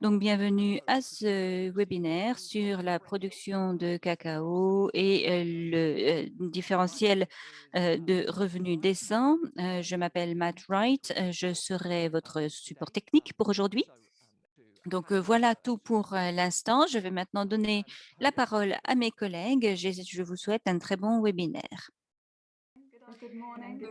Donc, bienvenue à ce webinaire sur la production de cacao et euh, le euh, différentiel euh, de revenus décents. je m'appelle Matt Wright, je serai votre support technique pour aujourd'hui. Donc, voilà tout pour l'instant. Je vais maintenant donner la parole à mes collègues. Je vous souhaite un très bon webinaire.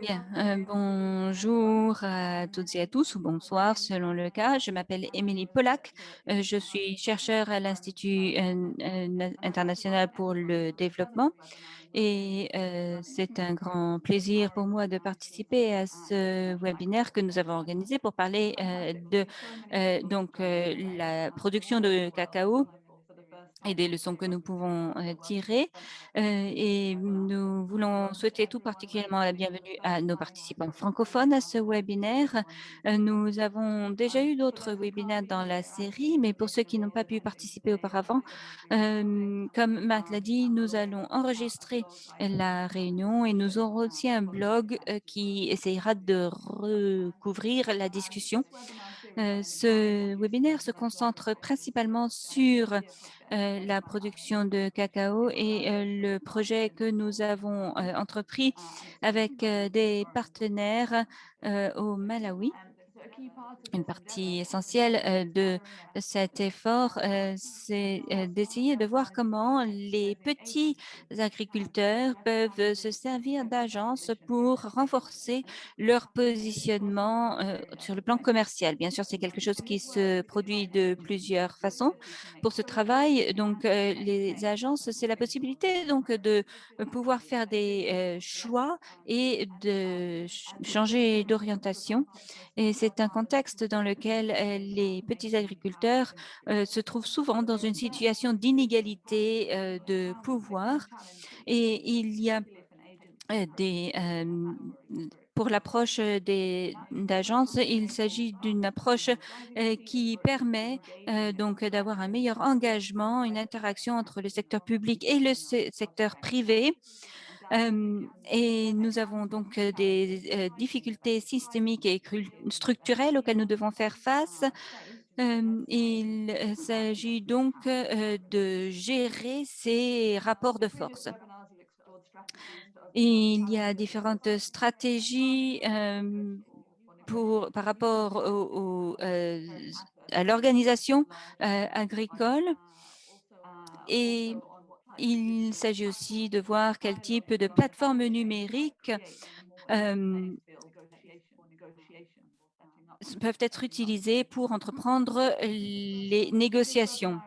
Bien, euh, bonjour à toutes et à tous, ou bonsoir selon le cas. Je m'appelle Émilie Pollack. Euh, je suis chercheur à l'Institut euh, international pour le développement et c'est un grand plaisir pour moi de participer à ce webinaire que nous avons organisé pour parler de donc la production de cacao et des leçons que nous pouvons tirer. et nous voulons souhaiter tout particulièrement la bienvenue à nos participants francophones à ce webinaire. nous avons déjà eu d'autres webinaires dans la série, mais pour ceux qui n'ont pas pu participer auparavant, comme Marc l'a dit, nous allons enregistrer la réunion et nous aurons aussi un blog qui essayera de recouvrir la discussion. Ce webinaire se concentre principalement sur euh, la production de cacao et euh, le projet que nous avons euh, entrepris avec des partenaires au Malawi. Une partie essentielle euh, de cet effort, euh, c'est euh, d'essayer de voir comment les petits agriculteurs peuvent se servir d'agences pour renforcer leur positionnement sur le plan commercial. Bien sûr, c'est quelque chose qui se produit de plusieurs façons. Pour ce travail, donc, les agences, c'est la possibilité donc de pouvoir faire des choix et de changer d'orientation. Un contexte dans lequel euh, les petits agriculteurs euh, se trouvent souvent dans une situation d'inégalité euh, de pouvoir. Et il y a des pour l'approche d'agences, il s'agit d'une approche qui permet donc d'avoir un meilleur engagement, une interaction entre le secteur public et le secteur privé et nous avons donc des difficultés systémiques et structurelles auxquelles nous devons faire face. il s'agit donc de gérer ces rapports de force. il y a différentes stratégies pour, par rapport à l'organisation agricole et il s'agit aussi de voir quel type de plateforme numérique peuvent être utilisées pour entreprendre les négociations.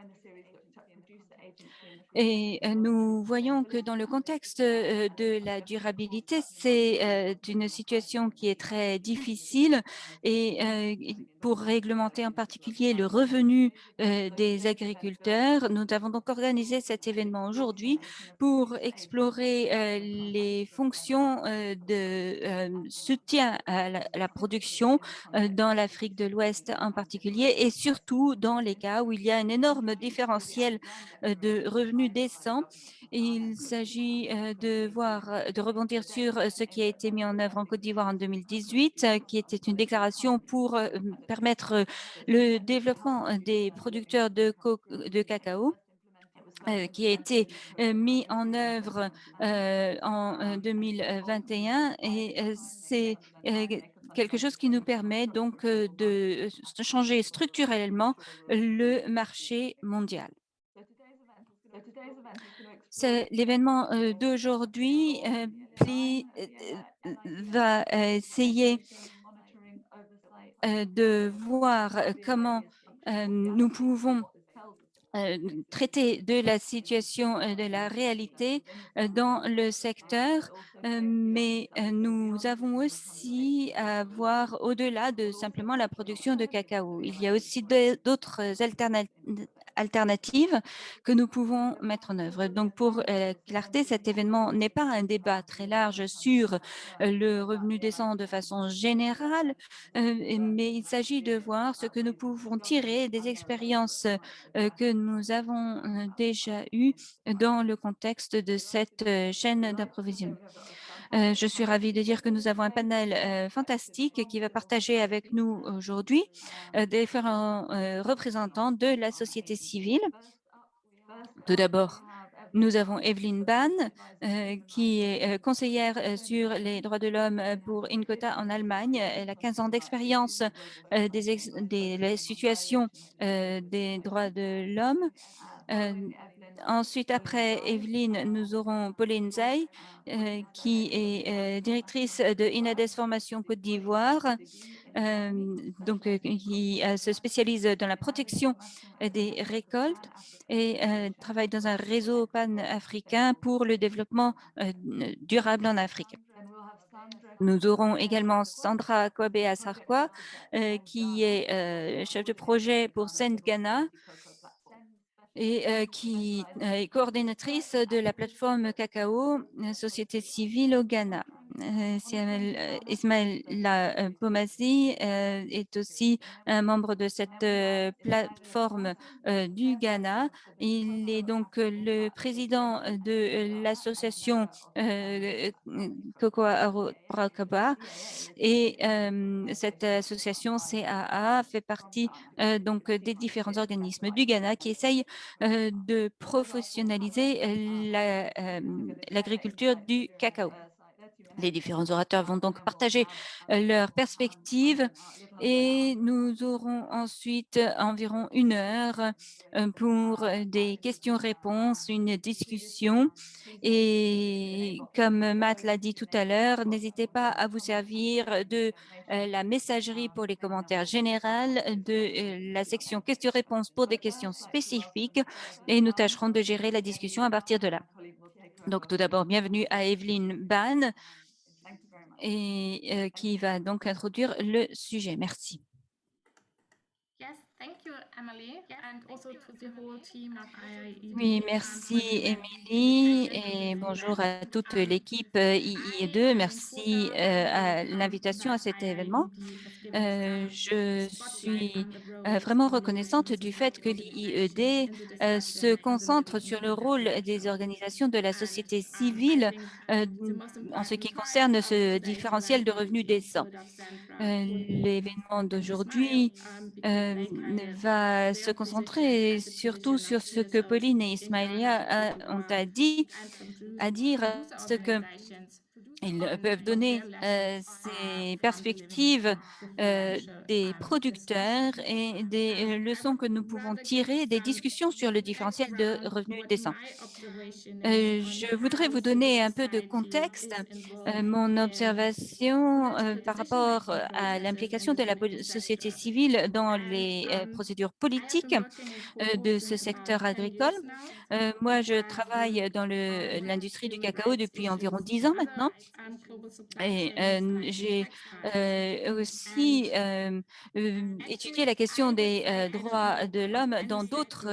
Et nous voyons que dans le contexte de la durabilité, c'est une situation qui est très difficile et pour réglementer en particulier le revenu des agriculteurs, nous avons donc organisé cet événement aujourd'hui pour explorer les fonctions de soutien à la production dans l'Afrique de l'Ouest en particulier et surtout dans les cas où il y a un énorme différentiel de revenus décent. Il s'agit euh, de voir, euh, de rebondir sur euh, ce qui a été mis en œuvre en Côte d'Ivoire en 2018, qui était une déclaration pour permettre le développement des producteurs de, de cacao. qui a été mis en œuvre en 2021 et c'est quelque chose qui nous permet donc de changer structurellement le marché mondial. L'événement d'aujourd'hui va essayer de voir comment nous pouvons traiter de la situation de la réalité dans le secteur, mais nous avons aussi à voir au-delà de simplement la production de cacao. Il y a aussi d'autres alternatives alternatives que nous pouvons mettre en œuvre. Donc, pour euh, clarté, cet événement n'est pas un débat très large sur euh, le revenu décent de façon générale, euh, mais il s'agit de voir ce que nous pouvons tirer des expériences que nous avons déjà eues dans le contexte de cette chaîne d'approvisionnement. Heu, je suis ravie de dire que nous avons un panel, heu, fantastique qui va partager avec nous aujourd'hui, heu, différents, représentants de la société civile. Tout d'abord, nous avons Evelyne Ban, heu, qui est, conseillère, sur les droits de l'homme, pour Inkotha en Allemagne. Elle a 15 ans d'expérience, des des les situations, des droits de l'homme. Ensuite, après Evelyne, nous aurons Pauline Zay, heu, qui est, heu, directrice de Inades Formation Côte d'Ivoire, hem, donc qui, se spécialise dans la protection, des récoltes et travaille dans un réseau panafricain pour le développement, durable en Afrique. Nous aurons également Sandra Kouabé-Assarkoua, heu, qui est, chef de projet pour Send Ghana et heu, qui, heu, est coordinatrice de la plateforme Cacao, heu, société civile au Ghana. Siamel heu, Ismaïla, heu, Pomazzi, heu, est aussi un membre de cette, plateforme, du Ghana. Il est donc, le président, de, l'association, Cocoa Brakaba et cette association CAA fait partie, donc des différents organismes du Ghana qui essayent de professionnaliser, la, l'agriculture du cacao. Les différents orateurs vont donc partager, heu, leurs perspectives et nous aurons ensuite environ une heure, heu, pour, des questions-réponses, une discussion et comme Matt l'a dit tout à l'heure, n'hésitez pas à vous servir de, la messagerie pour les commentaires générales, de, la section questions-réponses pour des questions spécifiques et nous tâcherons de gérer la discussion à partir de là. Donc tout d'abord, bienvenue à Evelyne Ban et heu, qui va donc introduire le sujet. Merci. Yes, thank you, Emily, and also to the whole team of Oui, um, merci um, to et bonjour à toute Um, l'équipe, heu, I IIE2. am Merci, co-founder with à um, l'invitation à cet événement. Some je suis, vraiment reconnaissante du fait society que heu, se concentre sur le rôle des organisations de la société um, civile, um, en ce qui concerne ce différentiel event de revenus décents. l'événement d'aujourd'hui, va se concentrer surtout sur ce que Pauline et in Ghana to Ismaïlia a ont à produce à dire ce qu'ils organizations on peuvent donner, are ces perspectives, financial des producteurs et des, leçons que nous pouvons tirer des discussions sur le différentiel de revenus décents. je voudrais vous donner un peu de contexte, mon observation, par rapport, à l'implication de la société civile dans les, procédures politiques, de ce secteur 10 agricole. moi, je travaille dans l'industrie du cacao depuis environ issues 10 in ans maintenant et in j'ai, And aussi, hem, étudié la question des, droits de l'homme dans d'autres,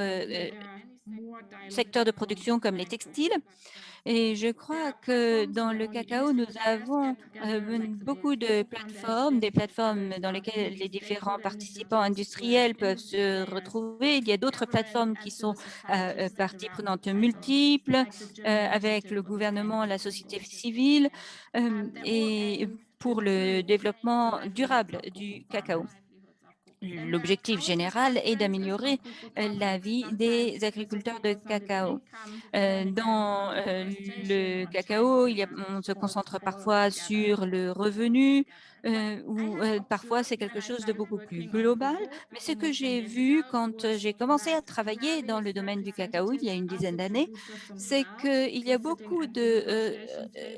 secteurs de production comme les textiles et je crois que dans le cacao, nous avons, the beaucoup de plateformes, des plateformes dans lesquelles les différents participants industriels peuvent se retrouver. Il y a d'autres plateformes qui sont, heu, sit parties prenantes multiples, avec le gouvernement, la société civile, et pour le développement durable du cacao. farmers. Then there are L'objectif général est d'améliorer, heu, la vie des agriculteurs de cacao. again dans, deforestation le cacao, on se concentre parfois sur le revenu, I ou, parfois c'est quelque chose de beaucoup plus global. Mais ce que almost 10 j'ai vu quand, j'ai commencé à travailler dans le domaine du cacao, il y a une dizaine d'années, c'est qu'il y a beaucoup de,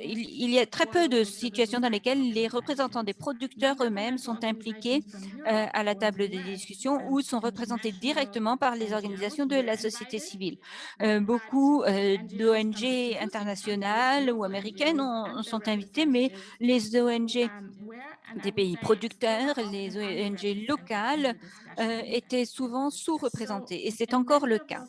il y a très peu de situations dans lesquelles les représentants des producteurs eux-mêmes sont impliqués, à la table des US discussions ou sont représentés directement par les organisations de la société des pays producteurs, les ONG locales euh, étaient souvent sous-représentées et c'est encore le cas.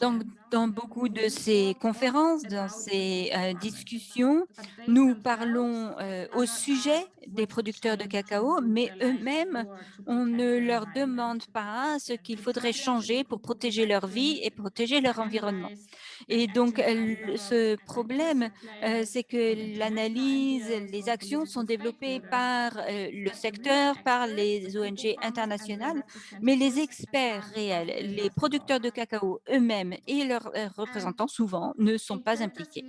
Donc, dans beaucoup de ces conférences, dans ces euh, discussions, nous parlons euh, au sujet des producteurs de cacao, mais eux-mêmes, on ne leur demande pas ce qu'il faudrait changer pour protéger leur vie et protéger leur environnement. Et donc, ce problème, euh, c'est que l'analyse, les actions sont développées par euh, le secteur, par les ONG internationales, mais les experts réels, les producteurs de cacao eux-mêmes et leurs euh, représentants, souvent, ne sont pas impliqués.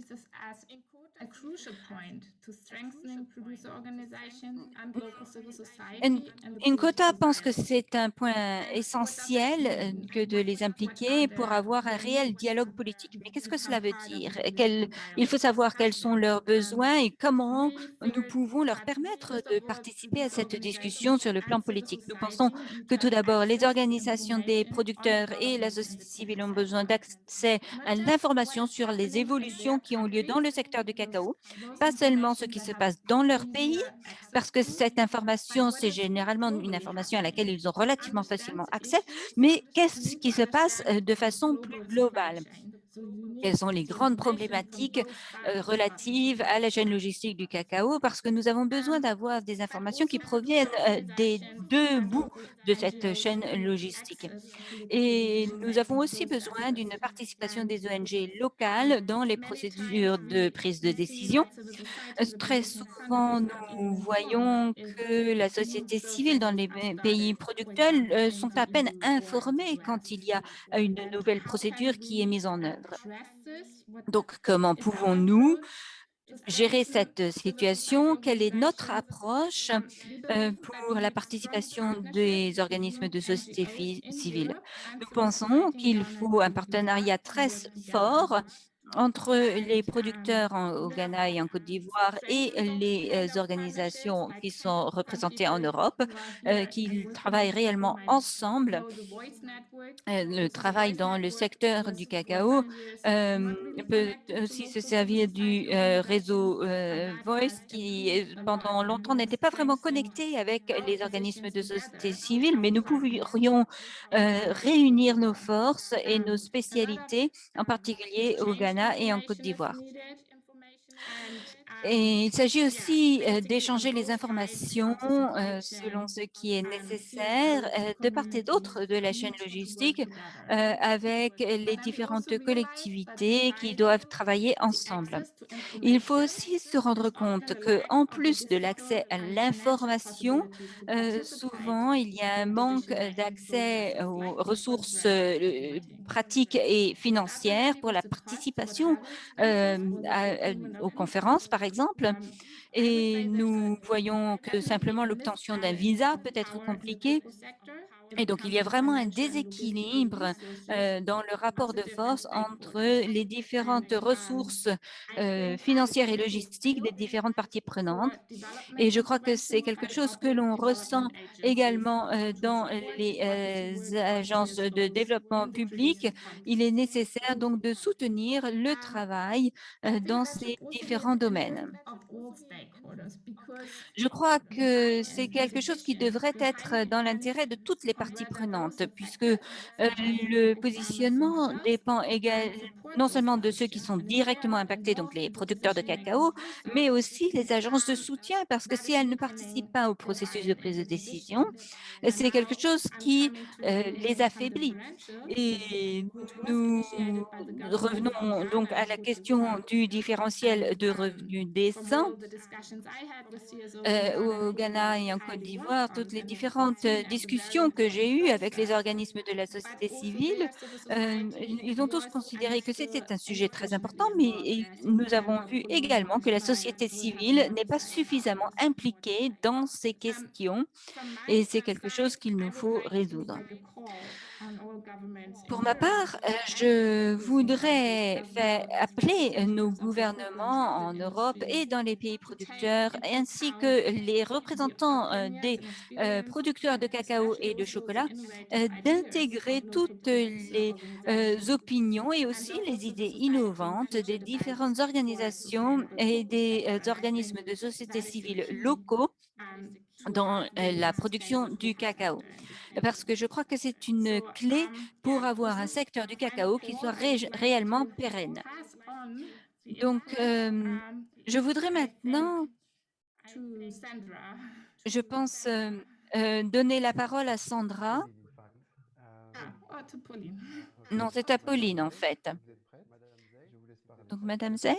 Inkota mm. pense que c'est un point essentiel euh, que de les impliquer pour avoir un réel dialogue politique. Mais qu'est-ce que cela veut dire? Il faut savoir quels sont leurs besoins et comment nous pouvons leur permettre de participer à cette discussion sur le plan politique. Nous pensons que tout d'abord, les organisations des producteurs et la société civile ont besoin d'accès à l'information sur les évolutions qui ont lieu dans le secteur du cacao, pas seulement ce qui se passe dans leur pays, parce que cette information, c'est généralement une information à laquelle ils ont relativement facilement accès, mais qu'est-ce qui se passe euh, de façon plus globale? quelles sont les grandes problématiques euh, relatives à la chaîne logistique du cacao, parce que nous avons besoin d'avoir des informations qui proviennent euh, des deux bouts de cette chaîne logistique. Et nous avons aussi besoin d'une participation des ONG locales dans les procédures de prise de décision. Très souvent, nous voyons que la société civile dans les pays producteurs euh, sont à peine informés quand il y a une nouvelle procédure qui est mise en œuvre. Donc, comment pouvons-nous gérer cette situation? Quelle est notre approche euh, pour la participation des organismes de société civile? Nous pensons qu'il faut un partenariat très fort entre les producteurs au Ghana et en Côte d'Ivoire et les euh, organisations qui sont représentées en Europe, euh, qui travaillent réellement ensemble. Euh, le travail dans le secteur du cacao euh, peut aussi se servir du réseau Voice qui, pendant longtemps, n'était pas vraiment connecté avec les organismes de société civile, mais nous pourrions réunir nos forces et nos spécialités, en particulier au Ghana et en Côte d'Ivoire. Et il s'agit aussi euh, d'échanger les informations euh, selon ce qui est nécessaire euh, de part et d'autre de la chaîne logistique avec les différentes collectivités qui doivent travailler ensemble. Il faut aussi se rendre compte qu'en plus de l'accès à l'information, souvent il y a un manque d'accès aux ressources pratiques et financières pour la participation aux conférences, par exemple Mmh. et nous voyons que simplement l'obtention d'un visa peut être compliquée. Et donc, il y a vraiment un déséquilibre euh, dans le rapport de force entre les différentes ressources euh, financières et logistiques des différentes parties prenantes. Et je crois que c'est quelque chose que l'on ressent également euh, dans les agences de développement public. Il est nécessaire donc de soutenir le travail dans ces différents domaines. Je crois que c'est quelque chose qui devrait être dans l'intérêt de toutes les parties prenantes, puisque euh, le positionnement dépend non seulement de ceux qui sont directement impactés, donc les producteurs de cacao, mais aussi les agences de soutien, parce que si elles ne participent pas au processus de prise de décision, c'est quelque chose qui euh, les affaiblit. Et nous revenons donc à la question du différentiel de revenus décents. Euh, au Ghana et en Côte d'Ivoire, toutes les différentes discussions que j'ai eus avec les organismes de la société civile, euh, ils ont tous considéré que c'était un sujet très important, mais nous avons vu également que la société civile n'est pas suffisamment impliquée dans ces questions et c'est quelque chose qu'il nous faut résoudre. Pour ma part, euh, je voudrais appeler nos gouvernements en Europe et dans les pays producteurs, ainsi que les représentants euh, des euh, producteurs de cacao et de chocolat, d'intégrer toutes les opinions et aussi les idées innovantes des différentes organisations et des organismes de société civile locaux dans la production du cacao, parce que je crois que c'est une clé pour avoir un secteur du cacao qui soit réellement pérenne. Donc, je voudrais maintenant, je pense, donner la parole à Sandra. Non, c'est à Pauline, en fait. Donc, Madame Zay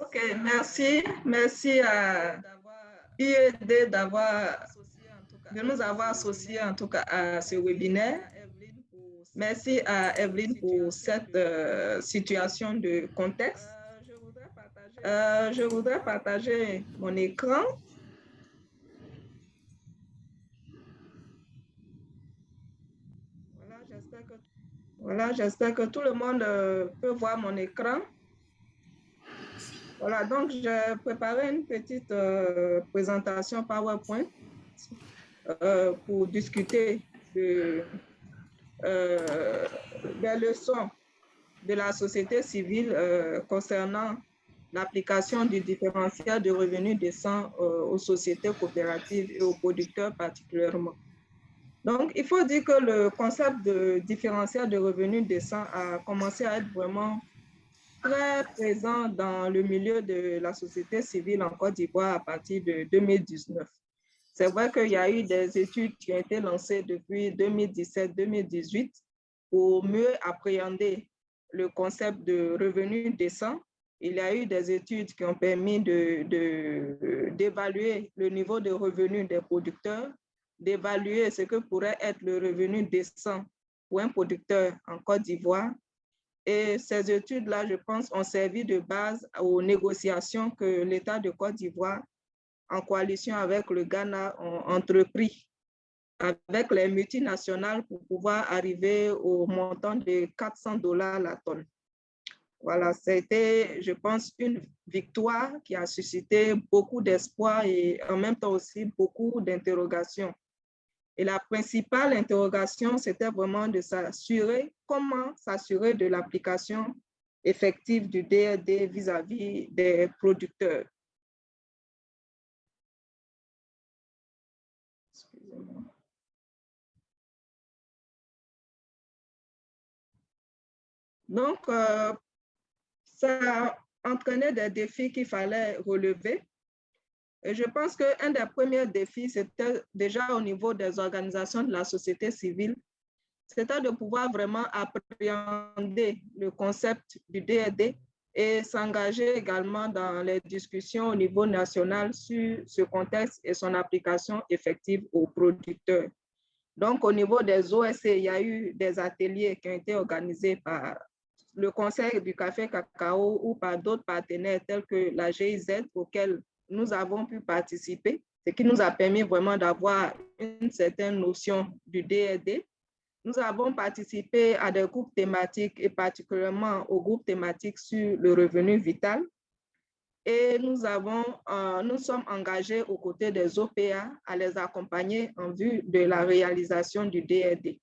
Ok, merci. Merci à IED d'avoir de nous avoir associés en tout cas à ce webinaire. Merci à Evelyne pour cette euh, situation de contexte. Euh, je voudrais partager mon écran. Voilà, j'espère que, tout le monde euh, peut voir mon écran. Voilà, donc j'ai préparé une petite euh, présentation PowerPoint euh, pour discuter de, des leçons de la société civile concernant l'application du différentiel de revenus décents aux sociétés coopératives et aux producteurs particulièrement. Donc, il faut dire que le concept de différentiel de revenus décents a commencé à être vraiment très présent dans le milieu de la société civile en Côte d'Ivoire à partir de 2019. C'est vrai qu'il y a eu des études qui ont été lancées depuis 2017-2018 pour mieux appréhender le concept de revenu décent. Il y a eu des études qui ont permis d'évaluer de, le niveau de revenus des producteurs, d'évaluer ce que pourrait être le revenu décent pour un producteur en Côte d'Ivoire et ces études-là, je pense, ont servi de base aux négociations que l'État de Côte d'Ivoire, en coalition avec le Ghana, ont entrepris avec les multinationales pour pouvoir arriver au montant de 400 dollars la tonne. Voilà, c'était, je pense, une victoire qui a suscité beaucoup d'espoir et en même temps aussi beaucoup d'interrogations. Et la principale interrogation, c'était vraiment de s'assurer, comment s'assurer de l'application effective du DRD vis-à-vis des producteurs. Donc, euh, ça entraînait des défis qu'il fallait relever et je pense qu'un des premiers défis, c'était déjà au niveau des organisations de la société civile, c'était de pouvoir vraiment appréhender le concept du DRD et s'engager également dans les discussions au niveau national sur ce contexte et son application effective aux producteurs. Donc, au niveau des OSC, il y a eu des ateliers qui ont été organisés par le Conseil du café cacao ou par d'autres partenaires tels que la GIZ, auxquels nous avons pu participer, ce qui nous a permis vraiment d'avoir une certaine notion du DRD. Nous avons participé à des groupes thématiques et particulièrement au groupe thématique sur le revenu vital. Et nous, avons, euh, nous sommes engagés aux côtés des OPA à les accompagner en vue de la réalisation du DRD.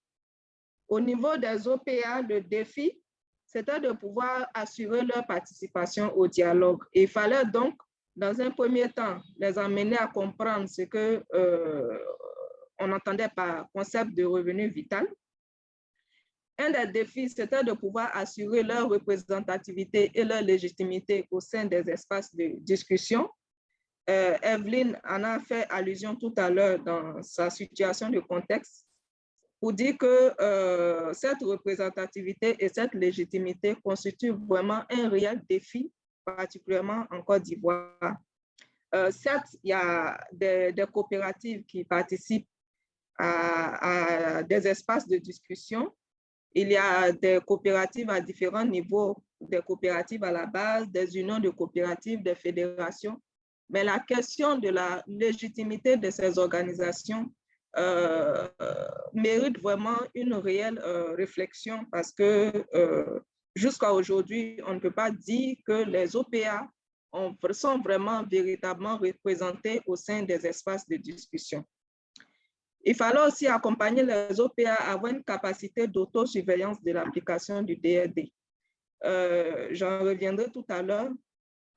Au niveau des OPA, le défi, c'était de pouvoir assurer leur participation au dialogue. il fallait donc dans un premier temps, les amener à comprendre ce que euh, on entendait par concept de revenu vital. Un des défis, c'était de pouvoir assurer leur représentativité et leur légitimité au sein des espaces de discussion. Euh, Evelyne en a fait allusion tout à l'heure dans sa situation de contexte pour dire que euh, cette représentativité et cette légitimité constituent vraiment un réel défi particulièrement en Côte d'Ivoire. Euh, certes, il y a des, coopératives qui participent à, des espaces de discussion. Il y a des coopératives à différents niveaux, des coopératives à la base, des unions de coopératives, des fédérations. Mais la question de la légitimité de ces organisations euh, mérite vraiment une réelle euh, réflexion parce que jusqu'à aujourd'hui, on ne peut pas dire que les OPA sont vraiment véritablement représentés au sein des espaces de discussion. Il fallait aussi accompagner les OPA à avoir une capacité d'autosurveillance de l'application du DRD. Euh, j'en reviendrai tout à l'heure.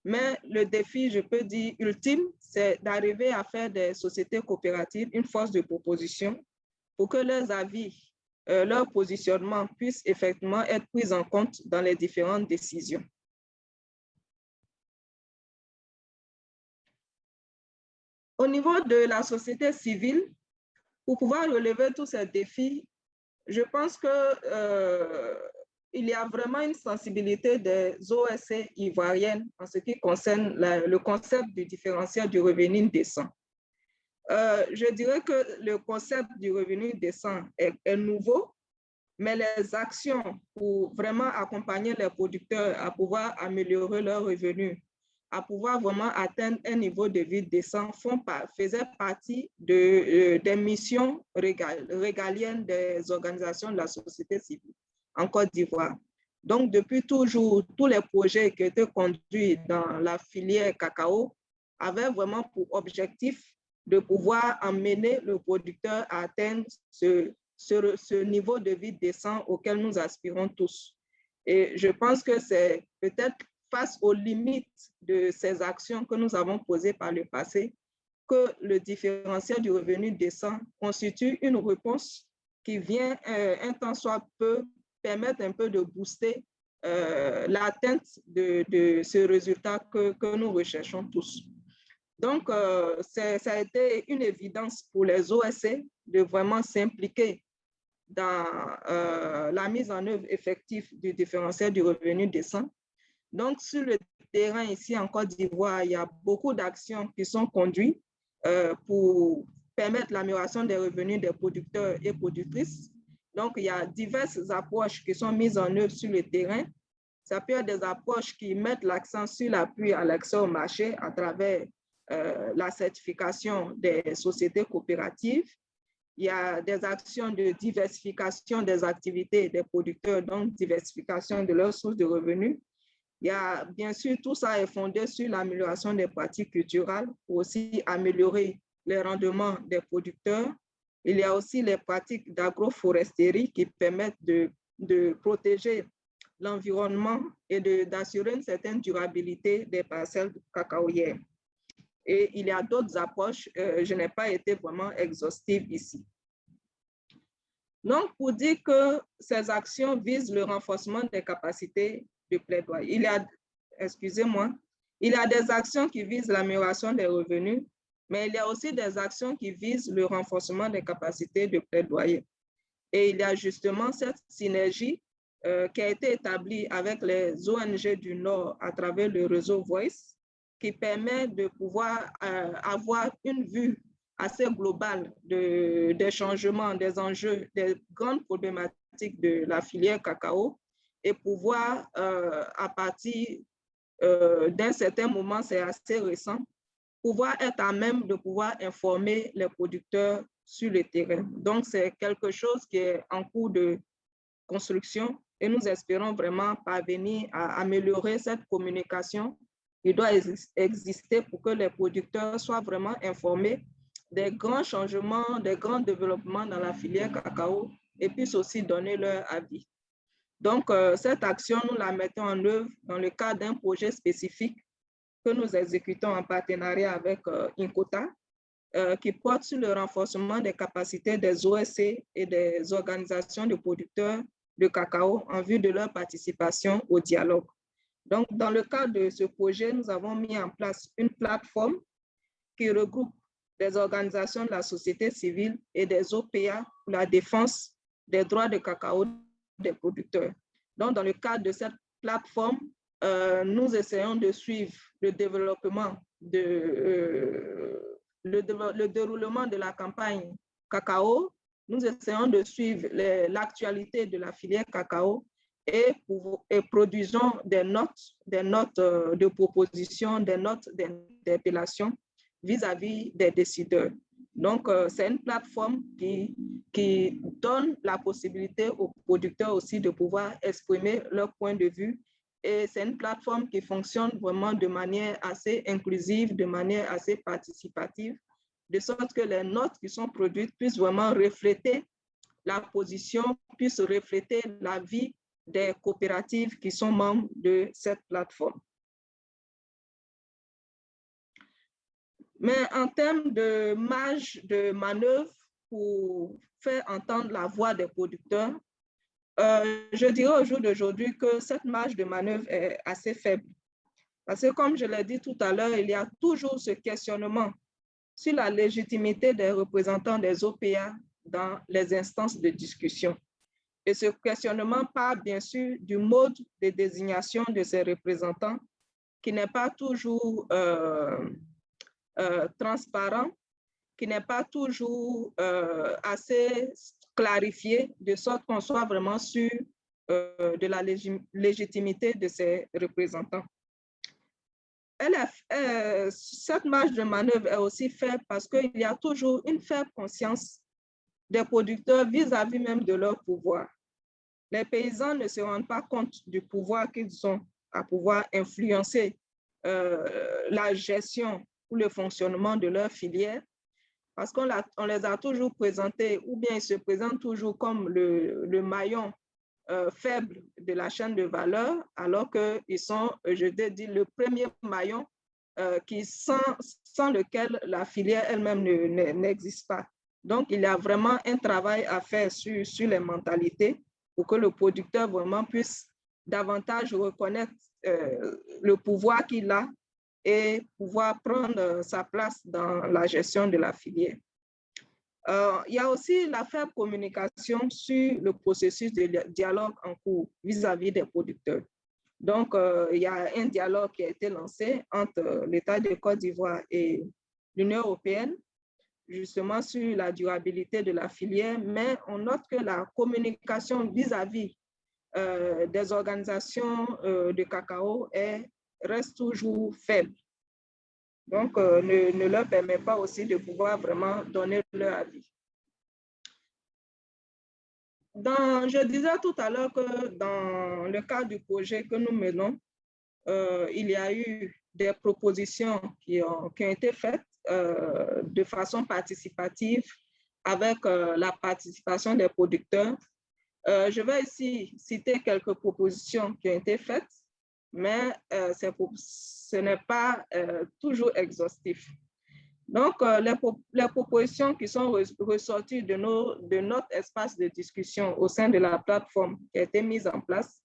Mais le défi, je peux dire, ultime, c'est d'arriver à faire des sociétés coopératives une force de proposition pour que leurs avis, euh, leur positionnement puissent effectivement être pris en compte dans les différentes décisions. Au niveau de la société civile, pour pouvoir relever tous ces défis, je pense que euh, il y a vraiment une sensibilité des OSC ivoiriennes en ce qui concerne le concept du différentiel du revenu décent. Euh, je dirais que le concept du revenu décent est, nouveau, mais les actions pour vraiment accompagner les producteurs à pouvoir améliorer leurs revenus, à pouvoir vraiment atteindre un niveau de vie décent font faisaient partie de, euh, des missions régaliennes des organisations de la société civile en Côte d'Ivoire. Donc, depuis toujours, tous les projets qui étaient conduits dans la filière cacao avaient vraiment pour objectif de pouvoir amener le producteur à atteindre ce, ce, ce niveau de vie décent auquel nous aspirons tous. Et je pense que c'est peut-être face aux limites de ces actions que nous avons posées par le passé que le différentiel du revenu décent constitue une réponse qui vient euh, un temps soit peu permettre un peu de booster euh, l'atteinte de, de, ce résultat que, que, nous recherchons tous. Donc, euh, ça a été une évidence pour les OSC de vraiment s'impliquer dans euh, la mise en œuvre effective du différentiel du revenu décent. Donc, sur le terrain ici en Côte d'Ivoire, il y a beaucoup d'actions qui sont conduites euh, pour permettre l'amélioration des revenus des producteurs et productrices donc, il y a diverses approches qui sont mises en œuvre sur le terrain. Ça peut être des approches qui mettent l'accent sur l'appui à l'accès au marché à travers euh, la certification des sociétés coopératives. Il y a des actions de diversification des activités des producteurs, donc diversification de leurs sources de revenus. Il y a, bien sûr, tout ça est fondé sur l'amélioration des pratiques culturelles pour aussi améliorer les rendements des producteurs il y a aussi les pratiques d'agroforesterie qui permettent de, de protéger l'environnement et d'assurer une certaine durabilité des parcelles cacaoyères. Et il y a d'autres approches, euh, je n'ai pas été vraiment exhaustive ici. Donc, pour dire que ces actions visent le renforcement des capacités de plaidoyer, il y a, excusez-moi, il y a des actions qui visent l'amélioration des revenus, mais il y a aussi des actions qui visent le renforcement des capacités de plaidoyer. Et il y a justement cette synergie euh, qui a été établie avec les ONG du Nord à travers le réseau Voice, qui permet de pouvoir euh, avoir une vue assez globale de, des changements, des enjeux, des grandes problématiques de la filière cacao et pouvoir, euh, à partir euh, d'un certain moment, c'est assez récent, pouvoir être à même de pouvoir informer les producteurs sur le terrain. Donc, c'est quelque chose qui est en cours de construction et nous espérons vraiment parvenir à améliorer cette communication qui doit exister pour que les producteurs soient vraiment informés des grands changements, des grands développements dans la filière cacao et puissent aussi donner leur avis. Donc, euh, cette action, nous la mettons en œuvre dans le cadre d'un projet spécifique que nous exécutons en partenariat avec euh, Incota, euh, qui porte sur le renforcement des capacités des OSC et des organisations de producteurs de cacao en vue de leur participation au dialogue. Donc, dans le cadre de ce projet, nous avons mis en place une plateforme qui regroupe des organisations de la société civile et des OPA pour la défense des droits de cacao des producteurs. Donc, dans le cadre de cette plateforme, euh, nous essayons de suivre le développement euh, le, déroulement de la campagne cacao. Nous essayons de suivre l'actualité de la filière cacao et, produisons des notes, des notes euh, de proposition, des notes d'interpellation vis-à-vis des décideurs. Donc, c'est une plateforme qui, qui donne la possibilité aux producteurs aussi de pouvoir exprimer leur point de vue et c'est une plateforme qui fonctionne vraiment de manière assez inclusive, de manière assez participative, de sorte que les notes qui sont produites puissent vraiment refléter la position, puissent refléter la vie des coopératives qui sont membres de cette plateforme. Mais en termes de marge de manœuvre pour faire entendre la voix des producteurs, euh, je dirais au jour d'aujourd'hui que cette marge de manœuvre est assez faible. Parce que comme je l'ai dit tout à l'heure, il y a toujours ce questionnement sur la légitimité des représentants des OPA dans les instances de discussion. Et ce questionnement part bien sûr du mode de désignation de ces représentants qui n'est pas toujours euh, euh, transparent, qui n'est pas toujours euh, assez clarifié, de sorte qu'on soit vraiment sûr de la légitimité de ces représentants. cette marge de manœuvre est aussi faible parce qu'il y a toujours une faible conscience des producteurs vis-à-vis -vis même de leur pouvoir. Les paysans ne se rendent pas compte du pouvoir qu'ils ont à pouvoir influencer euh, la gestion ou le fonctionnement de leur filière parce qu'on on les a toujours présentés ou bien ils se présentent toujours comme le, maillon euh, faible de la chaîne de valeur alors qu'ils sont, je te dis, le premier maillon euh, qui sans lequel la filière elle-même n'existe pas. Donc, il y a vraiment un travail à faire sur, sur les mentalités pour que le producteur vraiment puisse davantage reconnaître euh, le pouvoir qu'il a et pouvoir prendre sa place dans la gestion de la filière. Euh, il y a aussi la faible communication sur le processus de dialogue en cours vis-à-vis des producteurs. Donc, euh, il y a un dialogue qui a été lancé entre l'État de Côte d'Ivoire et l'Union européenne justement sur la durabilité de la filière, mais on note que la communication vis-à-vis euh, des organisations euh, de cacao est, reste toujours faible. Donc, euh, ne, ne, leur permet pas aussi de pouvoir vraiment donner leur avis. Dans, je disais tout à l'heure que dans le cadre du projet que nous menons, il y a eu des propositions qui ont, qui ont été faites euh, de façon participative avec euh, la participation des producteurs. Euh, je vais ici citer quelques propositions qui ont été faites, mais ce n'est pas toujours exhaustif. Donc, les, propositions qui sont ressorties de notre espace de discussion au sein de la plateforme qui a été mise en place,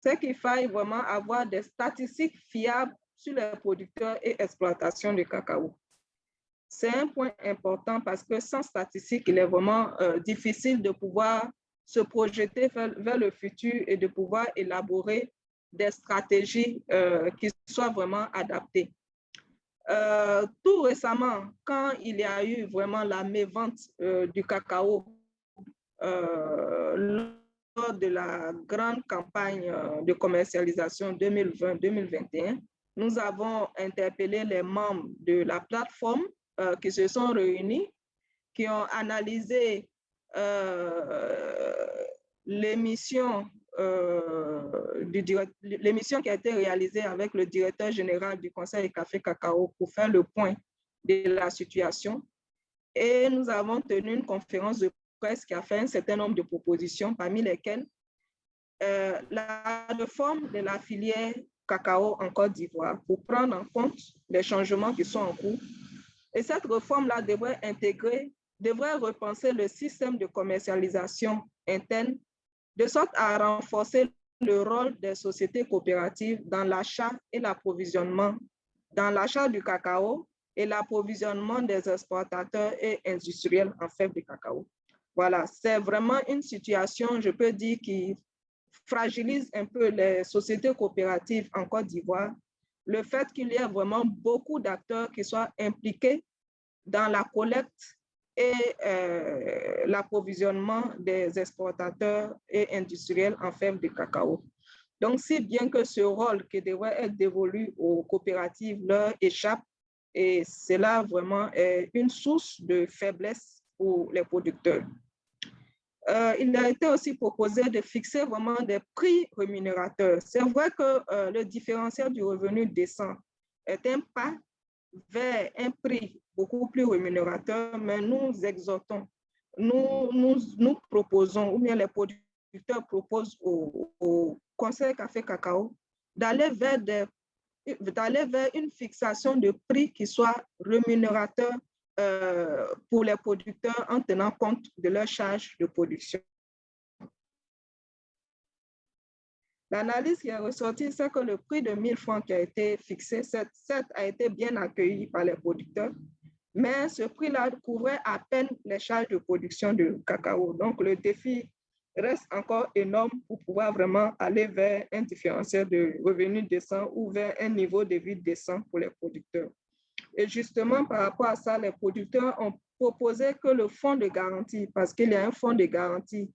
c'est qu'il faille vraiment avoir des statistiques fiables sur les producteurs et exploitations de cacao. C'est un point important parce que sans statistiques, il est vraiment euh, difficile de pouvoir se projeter vers, le futur et de pouvoir élaborer des stratégies euh, qui soient vraiment adaptées. Euh, tout récemment, quand il y a eu vraiment la mévente du cacao lors de la grande campagne de commercialisation 2020-2021, nous avons interpellé les membres de la plateforme euh, qui se sont réunis, qui ont analysé euh, l'émission euh, l'émission qui a été réalisée avec le directeur général du Conseil Café Cacao pour faire le point de la situation. Et nous avons tenu une conférence de presse qui a fait un certain nombre de propositions, parmi lesquelles la réforme de la filière cacao en Côte d'Ivoire pour prendre en compte les changements qui sont en cours et cette réforme-là devrait intégrer, devrait repenser le système de commercialisation interne de sorte à renforcer le rôle des sociétés coopératives dans l'achat et l'approvisionnement, dans l'achat du cacao et l'approvisionnement des exportateurs et industriels en fèves de cacao. Voilà, c'est vraiment une situation, je peux dire, qui fragilise un peu les sociétés coopératives en Côte d'Ivoire le fait qu'il y ait vraiment beaucoup d'acteurs qui soient impliqués dans la collecte et euh, l'approvisionnement des exportateurs et industriels en fèves de cacao. Donc, si bien que ce rôle qui devrait être dévolu aux coopératives leur échappe, et cela vraiment est une source de faiblesse pour les producteurs. Euh, il a été aussi proposé de fixer vraiment des prix rémunérateurs. C'est vrai que euh, le différentiel du revenu descend est un pas vers un prix beaucoup plus rémunérateur, mais nous exhortons, nous, nous, nous proposons, ou bien les producteurs proposent au, Conseil Café Cacao d'aller vers vers une fixation de prix qui soit rémunérateur euh, pour les producteurs en tenant compte de leur charge de production. L'analyse qui est ressortie, c'est que le prix de 1000 francs qui a été fixé, certes, a été bien accueilli par les producteurs, mais ce prix-là couvrait à peine les charges de production de cacao. Donc, le défi reste encore énorme pour pouvoir vraiment aller vers un différentiel de revenus décent ou vers un niveau de vie décent pour les producteurs. Et justement, par rapport à ça, les producteurs ont proposé que le fonds de garantie, parce qu'il y a un fonds de garantie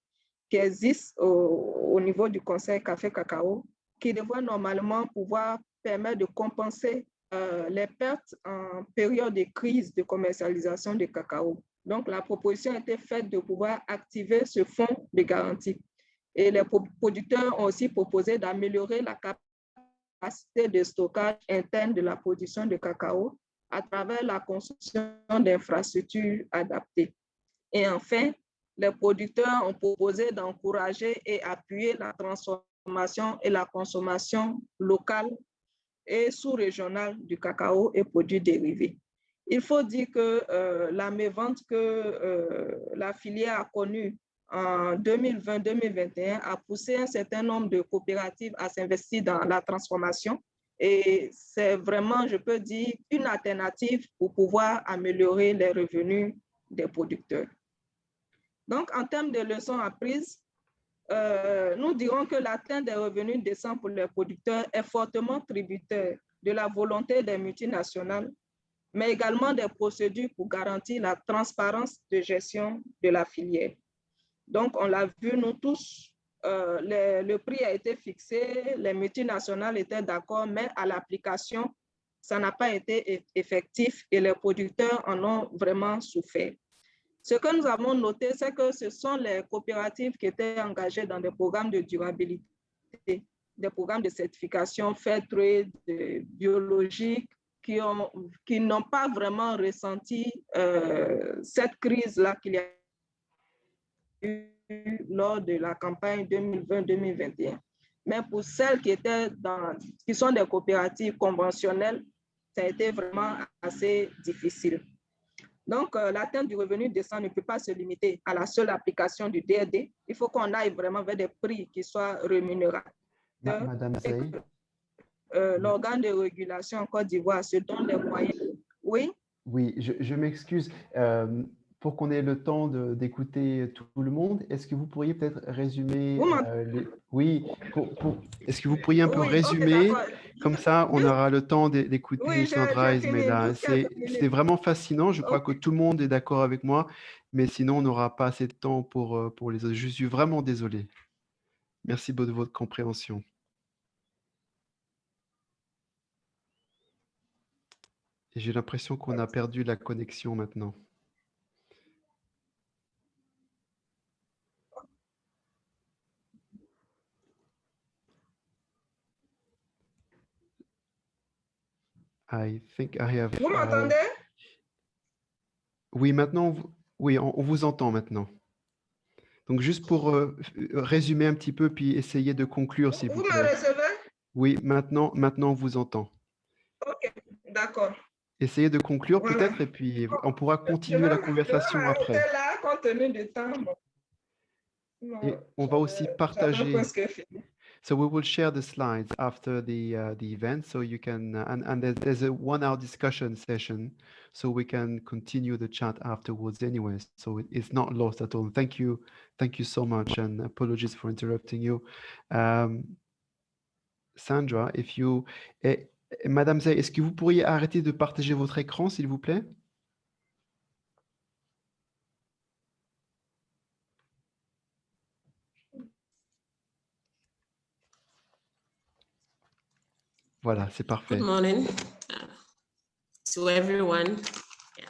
qui existe au, niveau du Conseil Café Cacao, qui devrait normalement pouvoir permettre de compenser euh, les pertes en période de crise de commercialisation du cacao. Donc, la proposition a été faite de pouvoir activer ce fonds de garantie. Et les producteurs ont aussi proposé d'améliorer la capacité de stockage interne de la production de cacao à travers la construction d'infrastructures adaptées. Et enfin, les producteurs ont proposé d'encourager et appuyer la transformation et la consommation locale et sous-régionale du cacao et produits dérivés. Il faut dire que euh, la mévente que euh, la filière a connue en 2020-2021 a poussé un certain nombre de coopératives à s'investir dans la transformation et c'est vraiment, je peux dire, une alternative pour pouvoir améliorer les revenus des producteurs. Donc, en termes de leçons apprises, euh, nous dirons que l'atteinte des revenus décents pour les producteurs est fortement tributaire de la volonté des multinationales, mais également des procédures pour garantir la transparence de gestion de la filière. Donc, on l'a vu, nous tous, euh, le, prix a été fixé, les multinationales étaient d'accord, mais à l'application, ça n'a pas été effectif et les producteurs en ont vraiment souffert. Ce que nous avons noté, c'est que ce sont les coopératives qui étaient engagées dans des programmes de durabilité, des programmes de certification fair trade, biologique, qui n'ont qui pas vraiment ressenti euh, cette crise-là qu'il y a eu lors de la campagne 2020-2021. Mais pour celles qui, étaient dans, qui sont des coopératives conventionnelles, ça a été vraiment assez difficile. Donc, euh, l'atteinte du revenu décent ne peut pas se limiter à la seule application du DRD. Il faut qu'on aille vraiment vers des prix qui soient rémunérateurs. Madame euh, L'organe de régulation en Côte d'Ivoire se donne les moyens. Oui? Oui, je, je m'excuse. Euh, pour qu'on ait le temps d'écouter tout le monde, est-ce que vous pourriez peut-être résumer euh, Oui, est-ce que vous pourriez un peu résumer? Comme ça, on aura le temps d'écouter oui, Sandra Esmeda. C'est vraiment fascinant. Je crois que tout le monde est d'accord avec moi, mais sinon, on n'aura pas assez de temps pour, euh, pour les autres. Je suis vraiment désolé. Merci de votre compréhension. J'ai l'impression qu'on a perdu la connexion maintenant. I think I have. Vous m'entendez? Oui, maintenant, oui, on, vous entend maintenant. Donc, juste pour euh, résumer un petit peu, puis essayer de conclure, s'il vous, vous plaît. Vous me recevez? Oui, maintenant, maintenant, on vous entend. OK, d'accord. Essayez de conclure peut-être, et puis on pourra continuer la conversation je après. là, compte tenu du temps. et on va aussi partager. So we will share the slides after the uh, the event, so you can uh, and and there's, a one-hour discussion session, so we can continue the chat afterwards, anyways. So it, it's not lost at all. Thank you, thank you so much, and apologies for interrupting you, um, Sandra. If you, eh, Madame Zay, est-ce que vous pourriez arrêter de partager votre écran, s'il vous plaît? Voilà, c'est parfait. Good morning to everyone. Yeah.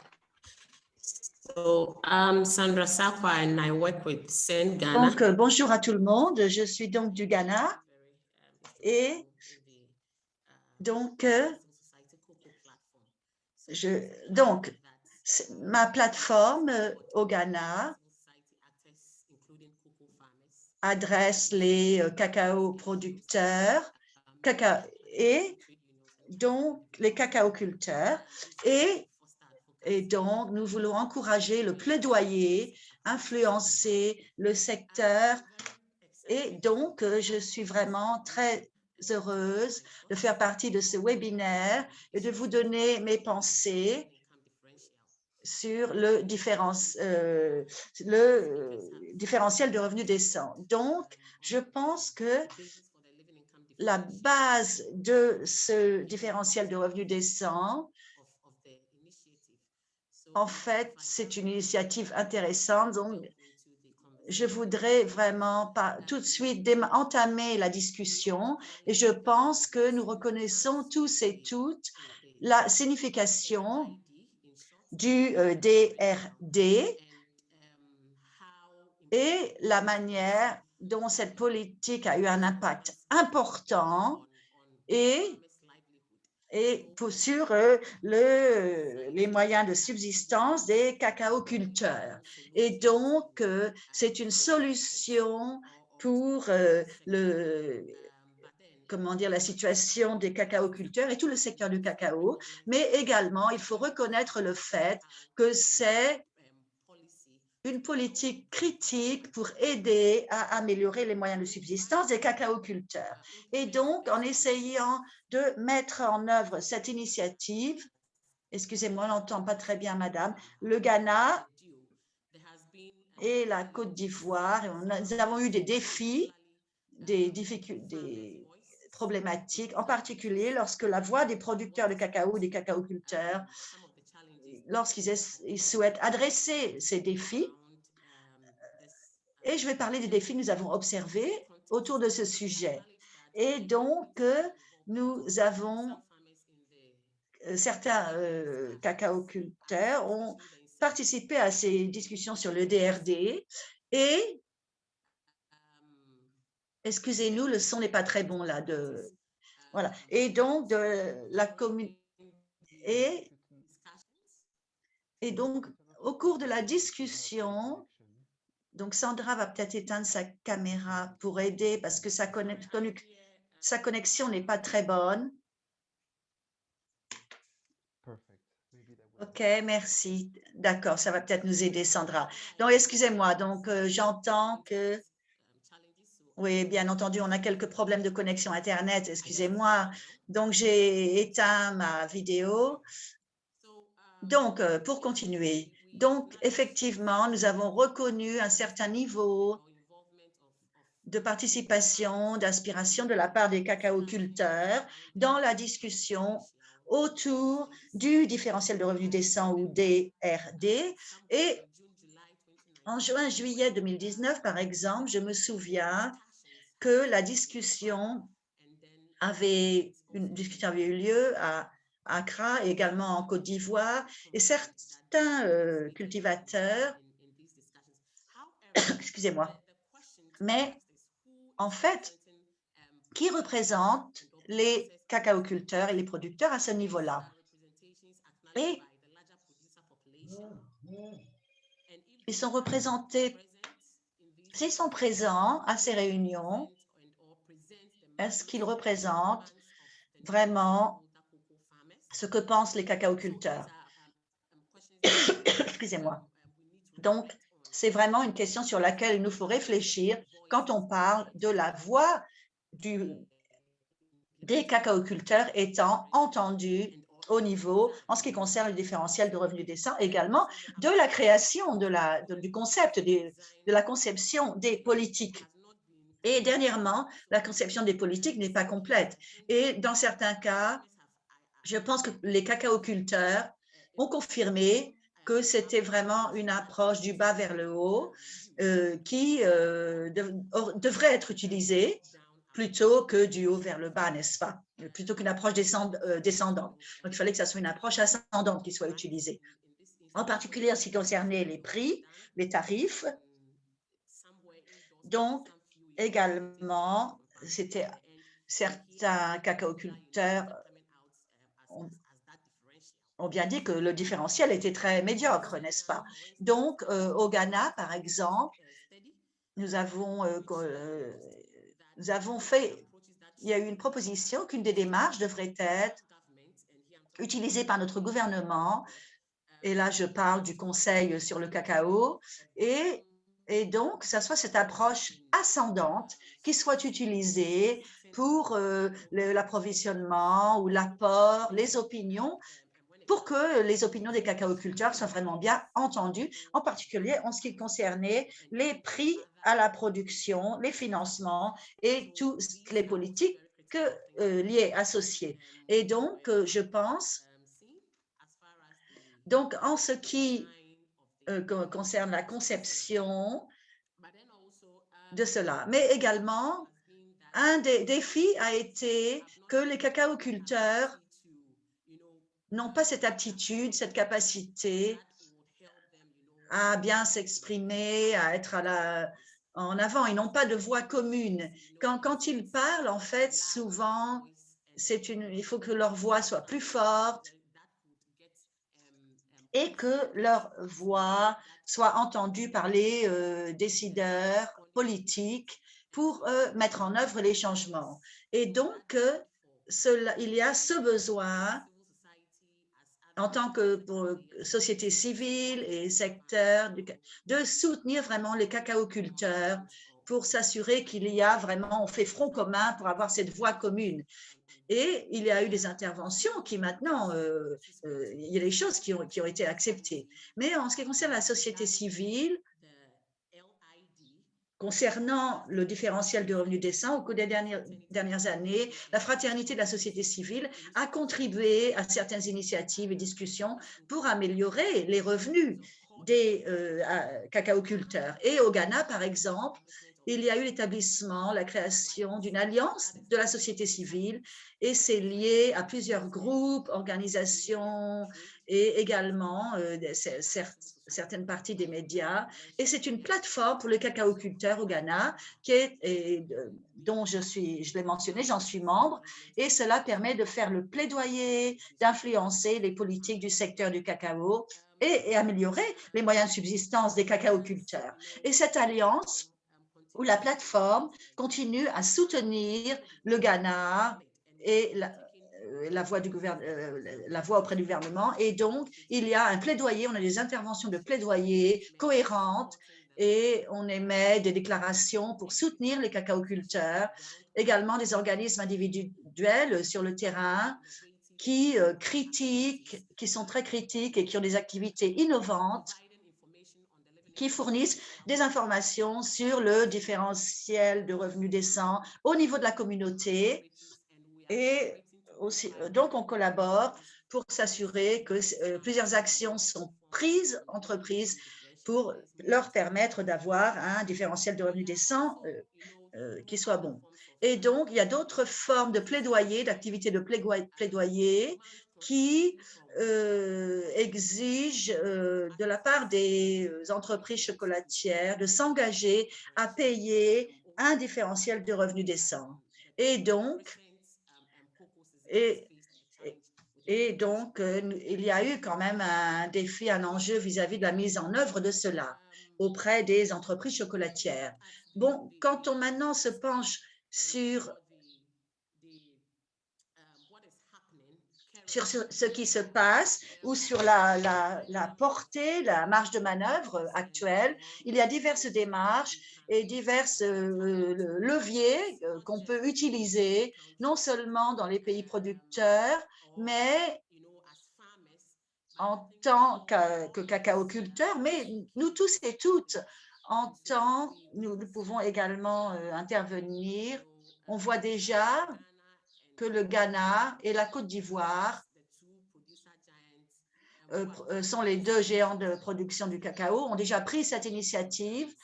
So, I'm Sandra Sakwa and I work with Sen Ghana. Donc, euh, bonjour à tout le monde. Je suis donc du Ghana et donc, euh, je, donc ma plateforme euh, au Ghana adresse les cacao producteurs, cacao, et donc les cacaoculteurs et, et donc nous voulons encourager le plaidoyer, influencer le secteur et donc je suis vraiment très heureuse de faire partie de ce webinaire et de vous donner mes pensées sur le, différence, euh, le différentiel de revenus décents. Donc, je pense que la base de ce différentiel de revenus décents, en fait, c'est une initiative intéressante. Donc, je voudrais vraiment tout de suite entamer la discussion et je pense que nous reconnaissons tous et toutes la signification du DRD euh, et la manière dont cette politique a eu un impact important et, et pour, sur euh, le, les moyens de subsistance des cacaoculteurs. Et donc, euh, c'est une solution pour le, comment dire, la situation des cacaoculteurs et tout le secteur du cacao, mais également, il faut reconnaître le fait que c'est une politique critique pour aider à améliorer les moyens de subsistance des cacaoculteurs. Et donc, en essayant de mettre en œuvre cette initiative, excusez-moi, on n'entend pas très bien, madame, le Ghana et la Côte d'Ivoire, nous avons eu des défis, des difficultés, problématique, en particulier lorsque la voix des producteurs de cacao, des cacaoculteurs, lorsqu'ils souhaitent adresser ces défis. Et je vais parler des défis que nous avons observés autour de ce sujet. Et donc, nous avons, euh, certains euh, cacaoculteurs ont participé à ces discussions sur le DRD et Excusez-nous, le son n'est pas très bon là. De, voilà. Et donc, de la commune. Et, et donc, au cours de la discussion, donc Sandra va peut-être éteindre sa caméra pour aider parce que sa, connexion n'est pas très bonne. OK, merci. D'accord, ça va peut-être nous aider, Sandra. Donc, excusez-moi, donc euh, j'entends que oui, bien entendu, on a quelques problèmes de connexion Internet, excusez-moi. Donc, j'ai éteint ma vidéo. Donc, euh, pour continuer, donc, effectivement, nous avons reconnu un certain niveau de participation, d'aspiration de la part des cacaoculteurs dans la discussion autour du différentiel de revenus décent ou DRD. Et en juin-juillet 2019, par exemple, je me souviens que la discussion avait, une discussion avait eu lieu à Accra et également en Côte d'Ivoire et certains euh, cultivateurs, excusez-moi, mais en fait, qui représente les cacaoculteurs et les producteurs à ce niveau-là? Et ils sont représentés S'ils sont présents à ces réunions, est-ce qu'ils représentent vraiment ce que pensent les cacaoculteurs Excusez-moi. Donc, c'est vraiment une question sur laquelle il nous faut réfléchir quand on parle de la voix des cacaoculteurs étant entendue au niveau, en ce qui concerne le différentiel de revenus décents, également de la création de la, du concept, de la conception des politiques. Et dernièrement, la conception des politiques n'est pas complète. Et dans certains cas, je pense que les cacaoculteurs ont confirmé que c'était vraiment une approche du bas vers le haut euh, qui euh, devrait être utilisée plutôt que du haut vers le bas, n'est-ce pas? Plutôt qu'une approche euh, descendante. Donc, il fallait que ça soit une approche ascendante qui soit utilisée. En particulier ce qui concernait les prix, les tarifs. Donc, également, c'était certains cacaoculteurs ont, bien dit que le différentiel était très médiocre, n'est-ce pas? Donc, euh, au Ghana, par exemple, nous avons euh, nous avons fait, il y a eu une proposition qu'une des démarches devrait être utilisés par notre gouvernement. Et là, je parle du Conseil sur le cacao. Et, et donc, ça soit cette approche ascendante qui soit utilisée pour euh, l'approvisionnement ou l'apport, les opinions, pour que les opinions des cacaoculteurs soient vraiment bien entendues, en particulier en ce qui concernait les prix à la production, les financements et toutes les politiques que, euh, liées, associées. Et donc, euh, je pense, donc en ce qui concerne la conception de cela, mais également un des défis a été que les cacaoculteurs n'ont pas cette aptitude, cette capacité à bien s'exprimer, à être en avant. Ils n'ont pas de voix commune. Quand, ils parlent, en fait, souvent, il faut que leur voix soit plus forte et que leur voix soit entendue par les euh, décideurs politiques pour euh, mettre en œuvre les changements. Et donc, euh, il y a ce besoin en tant que société civile et secteur de soutenir vraiment les cacaoculteurs pour s'assurer qu'il y a vraiment, on fait front commun pour avoir cette voie commune. Et il y a eu des interventions qui maintenant, euh, il y a des choses qui ont été acceptées. Mais en ce qui concerne la société civile, Concernant le différentiel de revenus décents, au cours des dernières, dernières, années, la fraternité de la société civile a contribué à certaines initiatives et discussions pour améliorer les revenus des euh, cacaoculteurs. Et au Ghana, par exemple, il y a eu l'établissement, la création d'une alliance de la société civile et c'est lié à plusieurs groupes, organisations et également euh, certaines parties des médias. Et c'est une plateforme pour les cacaoculteurs au Ghana et, dont je je l'ai mentionné, j'en suis membre. Et cela permet de faire le plaidoyer, d'influencer les politiques du secteur du cacao et, améliorer les moyens de subsistance des cacaoculteurs. Et cette alliance où la plateforme continue à soutenir le Ghana et la, euh, la voix, du euh, la voix auprès du gouvernement. Et donc, il y a un plaidoyer, on a des interventions de plaidoyer cohérentes et on émet des déclarations pour soutenir les cacaoculteurs, également des organismes individuels sur le terrain qui euh, critiquent, qui sont très critiques et qui ont des activités innovantes qui fournissent des informations sur le différentiel de revenus décents au niveau de la communauté et euh, donc, on collabore pour s'assurer que euh, plusieurs actions sont prises, entreprises, pour leur permettre d'avoir un différentiel de revenus décent euh, qui soit bon. Et donc, il y a d'autres formes de plaidoyer, d'activités de plaidoyer qui exigent de la part des entreprises chocolatières de s'engager à payer un différentiel de revenus décent. Et donc, et, donc, euh, il y a eu quand même un défi, un enjeu vis-à-vis de la mise en œuvre de cela auprès des entreprises chocolatières. Bon, quand on maintenant se penche sur sur ce qui se passe ou sur la, la, portée, la marge de manœuvre actuelle. Il y a diverses démarches et divers euh, leviers euh, qu'on peut utiliser, non seulement dans les pays producteurs, mais en tant que, que cacaoculteurs, mais nous tous et toutes, en tant, nous, pouvons également euh, intervenir. On voit déjà que le Ghana et la Côte d'Ivoire sont les deux géants de production du cacao, ont déjà pris cette initiative.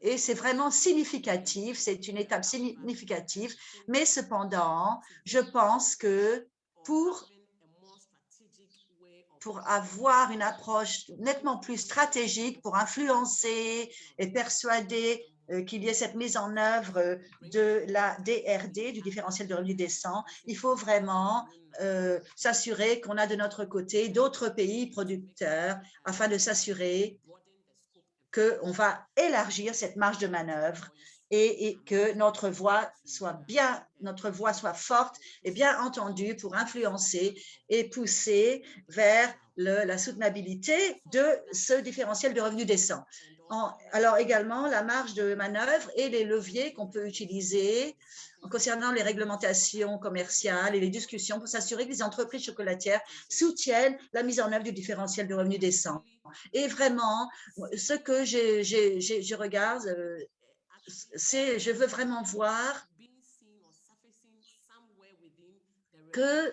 Et c'est vraiment significatif, c'est une étape significative, mais cependant, je pense que pour, pour avoir une approche nettement plus stratégique, pour influencer et persuader euh, qu'il y ait cette mise en œuvre de la DRD, du différentiel de revenus décent, il faut vraiment euh, s'assurer qu'on a de notre côté d'autres pays producteurs afin de s'assurer qu'on va élargir cette marge de manœuvre et, que notre voix soit bien, notre voix soit forte et bien entendue pour influencer et pousser vers la soutenabilité de ce différentiel de revenus décent. Alors également, la marge de manœuvre et les leviers qu'on peut utiliser concernant les réglementations commerciales et les discussions pour s'assurer que les entreprises chocolatières soutiennent la mise en œuvre du différentiel de revenus décent. Et vraiment, ce que je regarde, euh, c'est je veux vraiment voir que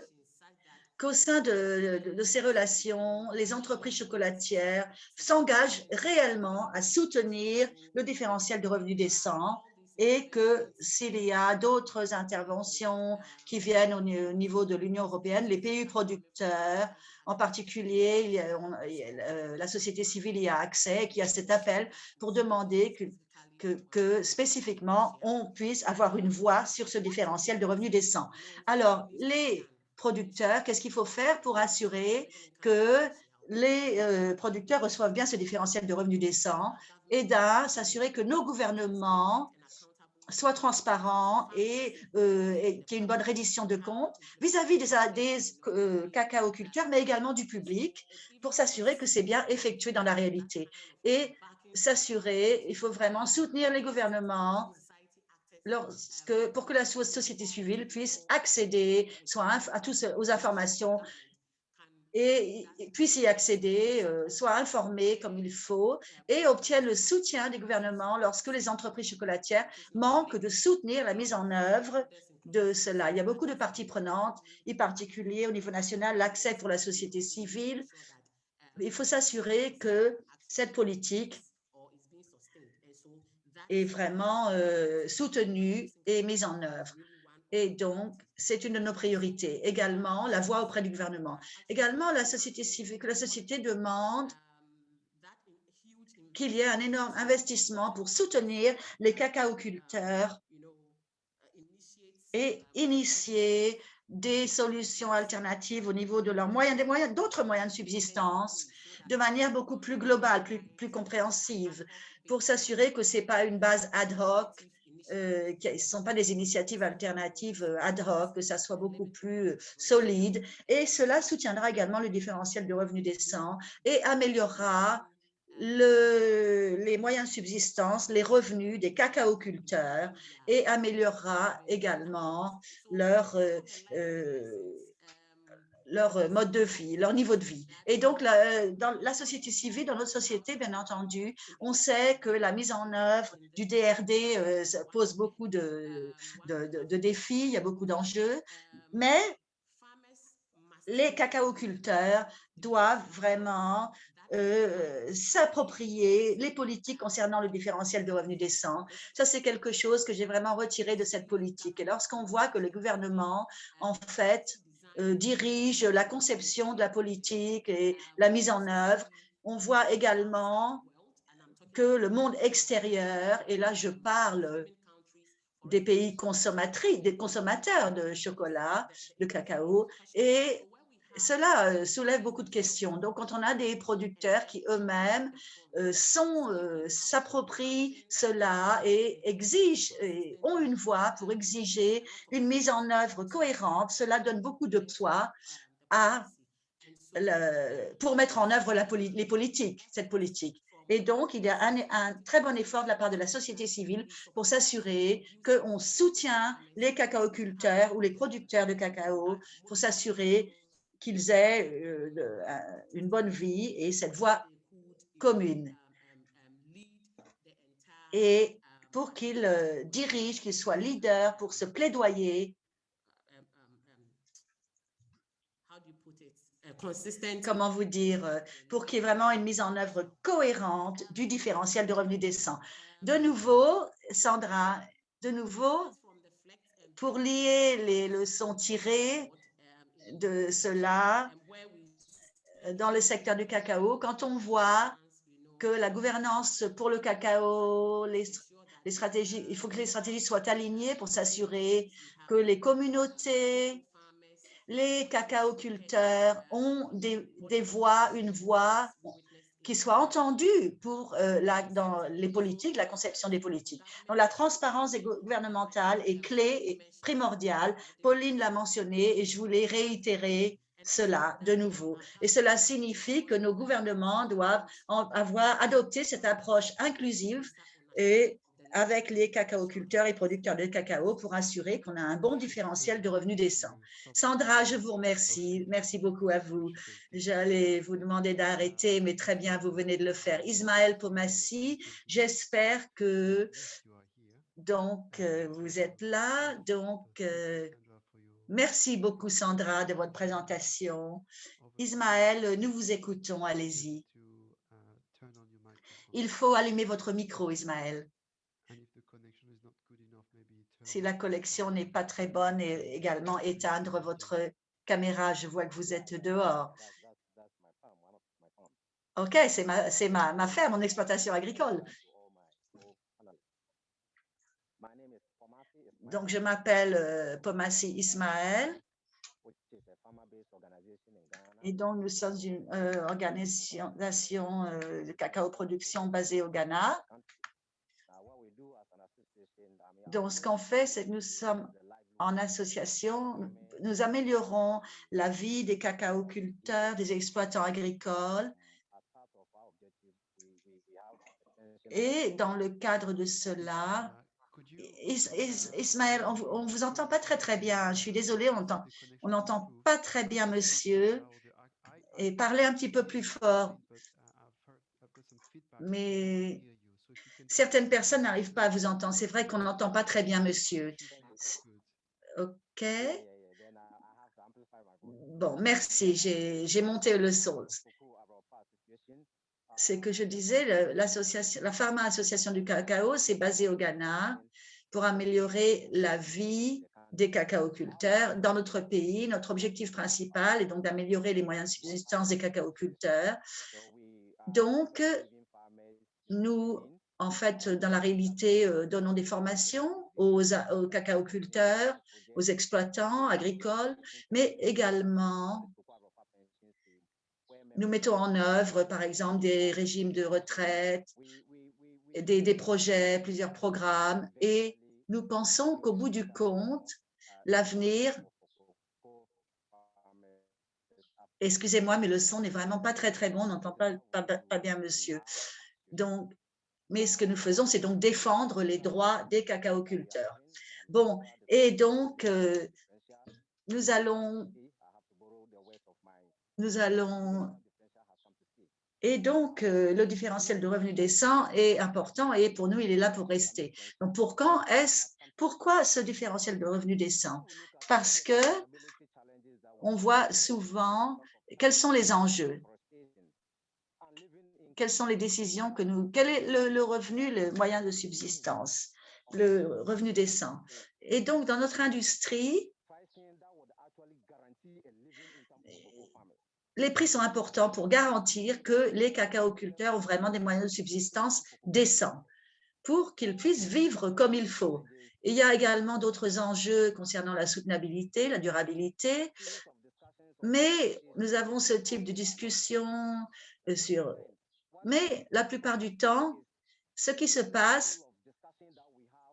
qu'au sein de, ces relations, les entreprises chocolatières s'engagent réellement à soutenir le différentiel de revenus décent et que s'il y a d'autres interventions qui viennent au niveau de l'Union européenne, les pays producteurs, en particulier euh, la société civile y a accès, qui a cet appel pour demander que que, spécifiquement, on puisse avoir une voix sur ce différentiel de revenus décents. Alors, les producteurs, qu'est-ce qu'il faut faire pour assurer que les euh, producteurs reçoivent bien ce différentiel de revenus décents et s'assurer que nos gouvernements soient transparents et, euh, qu'il y ait une bonne reddition de comptes vis-à-vis des, des euh, cacaoculteurs, mais également du public, pour s'assurer que c'est bien effectué dans la réalité. Et s'assurer, il faut vraiment soutenir les gouvernements pour que la société civile puisse accéder soit à tous, aux informations et puisse y accéder, euh, soit informé comme il faut et obtienne le soutien des gouvernements lorsque les entreprises chocolatières manquent de soutenir la mise en œuvre de cela. Il y a beaucoup de parties prenantes, en particulier au niveau national, l'accès pour la société civile. Il faut s'assurer que cette politique est vraiment euh, soutenue et mise en œuvre. Et donc, c'est une de nos priorités. Également, la voix auprès du gouvernement. Également, la société civile, que la société demande qu'il y ait un énorme investissement pour soutenir les cacaoculteurs et initier des solutions alternatives au niveau de leurs moyens, des moyens, d'autres moyens de subsistance, de manière beaucoup plus globale, plus, plus compréhensive pour s'assurer que ce n'est pas une base ad hoc, euh, ce ne sont pas des initiatives alternatives euh, ad hoc, que ça soit beaucoup plus euh, solide. Et cela soutiendra également le différentiel de revenus décents et améliorera le, les moyens de subsistance, les revenus des cacaoculteurs et améliorera également leur leur euh, mode de vie, leur niveau de vie. Et donc, la, dans la société civile, dans notre société, bien entendu, on sait que la mise en œuvre du DRD euh, pose beaucoup de, défis, il y a beaucoup d'enjeux, mais les cacaoculteurs doivent vraiment euh, s'approprier les politiques concernant le différentiel de revenus décents. Ça, c'est quelque chose que j'ai vraiment retiré de cette politique. Et lorsqu'on voit que le gouvernement, en fait, euh, dirige la conception de la politique et la mise en œuvre. On voit également que le monde extérieur, et là je parle des pays consommatrices, des consommateurs de chocolat, de cacao, et cela euh, soulève beaucoup de questions. Donc, quand on a des producteurs qui eux-mêmes euh, euh, s'approprient cela et exigent, et ont une voix pour exiger une mise en œuvre cohérente, cela donne beaucoup de poids à pour mettre en œuvre les politiques, cette politique. Et donc, il y a un, un, très bon effort de la part de la société civile pour s'assurer qu'on soutient les cacaoculteurs ou les producteurs de cacao, pour s'assurer qu'ils aient euh, une bonne vie et cette voie commune. Et pour qu'ils euh, dirigent, qu'ils soient leaders pour se plaidoyer comment vous dire, euh, pour qu'il y ait vraiment une mise en œuvre cohérente du différentiel de revenus décents. De nouveau, Sandra, de nouveau, pour lier les leçons tirées de cela euh, dans le secteur du cacao, quand on voit que la gouvernance pour le cacao, les, stratégies, il faut que les stratégies soient alignées pour s'assurer que les communautés, les cacaoculteurs ont des voix, une voix qui soit entendu pour, euh, dans les politiques, la conception des politiques. Donc, la transparence gouvernementale est clé et primordiale. Pauline l'a mentionné et je voulais réitérer cela de nouveau. Et cela signifie que nos gouvernements doivent avoir adopté cette approche inclusive et avec les cacaoculteurs et producteurs de cacao pour assurer qu'on a un bon différentiel de revenus décents. Sandra, je vous remercie. Merci beaucoup à vous. J'allais vous demander d'arrêter, mais très bien, vous venez de le faire. Ismaël Pomassi, j'espère que donc euh, vous êtes là. Donc, euh, merci beaucoup, Sandra, de votre présentation. Ismaël, nous vous écoutons. Allez-y. Il faut allumer votre micro, Ismaël. Si la collection n'est pas très bonne, et également éteindre votre caméra. Je vois que vous êtes dehors. OK, c'est ma, ma, ma ferme, mon exploitation agricole. Donc, je m'appelle euh, Pomassi Ismaël. Et donc, nous sommes une euh, organisation euh, de cacao production basée au Ghana. Donc, ce qu'on fait, c'est que nous sommes en association, nous améliorons la vie des cacaoculteurs, des exploitants agricoles. Et dans le cadre de cela, Ismaël, on ne vous entend pas très très bien. Je suis désolée, on n'entend pas très bien, monsieur. Et parlez un petit peu plus fort. Mais certaines personnes n'arrivent pas à vous entendre. C'est vrai qu'on n'entend pas très bien, monsieur. OK. Bon, merci. J'ai monté le son. C'est que je disais, l'association, la Pharma Association du cacao, c'est basé au Ghana pour améliorer la vie des cacaoculteurs dans notre pays. Notre objectif principal est donc d'améliorer les moyens de subsistance des cacaoculteurs. Donc, nous en fait, dans la réalité, euh, donnons des formations aux, aux cacaoculteurs, aux exploitants agricoles, mais également nous mettons en œuvre, par exemple, des régimes de retraite, des, projets, plusieurs programmes, et nous pensons qu'au bout du compte, l'avenir Excusez-moi, mais le son n'est vraiment pas très, très bon. On n'entend pas, pas, pas, bien, monsieur. Donc, mais ce que nous faisons, c'est donc défendre les droits des cacaoculteurs. Bon, et donc, euh, nous allons, nous allons, et donc, euh, le différentiel de revenus décent est important et pour nous, il est là pour rester. Donc, pour quand est-ce, pourquoi ce différentiel de revenus décent Parce que on voit souvent quels sont les enjeux quelles sont les décisions que nous... Quel est le, revenu, le moyen de subsistance, le revenu décent Et donc, dans notre industrie, les prix sont importants pour garantir que les cacaoculteurs ont vraiment des moyens de subsistance décents pour qu'ils puissent vivre comme il faut. il y a également d'autres enjeux concernant la soutenabilité, la durabilité, mais nous avons ce type de discussion sur mais la plupart du temps, ce qui se passe,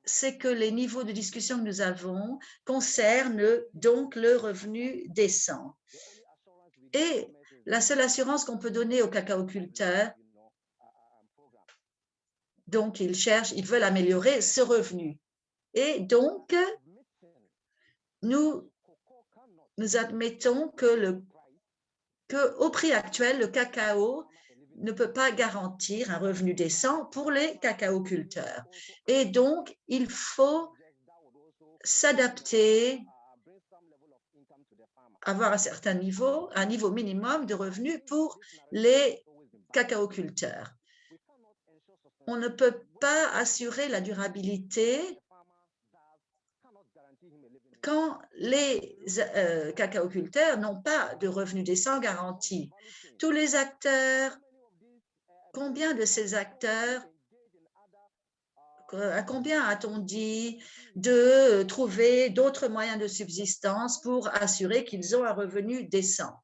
c'est que les niveaux de discussion que nous avons concernent donc le revenu décent. Et la seule assurance qu'on peut donner aux cacaoculteurs, donc ils cherchent, ils veulent améliorer ce revenu. Et donc, nous, nous admettons que, le, que au prix actuel, le cacao ne peut pas garantir un revenu décent pour les cacaoculteurs. Et donc, il faut s'adapter, avoir un certain niveau, un niveau minimum de revenus pour les cacaoculteurs. On ne peut pas assurer la durabilité quand les euh, cacaoculteurs n'ont pas de revenus décents garantis. Tous les acteurs Combien de ces acteurs, à combien a-t-on dit de trouver d'autres moyens de subsistance pour assurer qu'ils ont un revenu décent?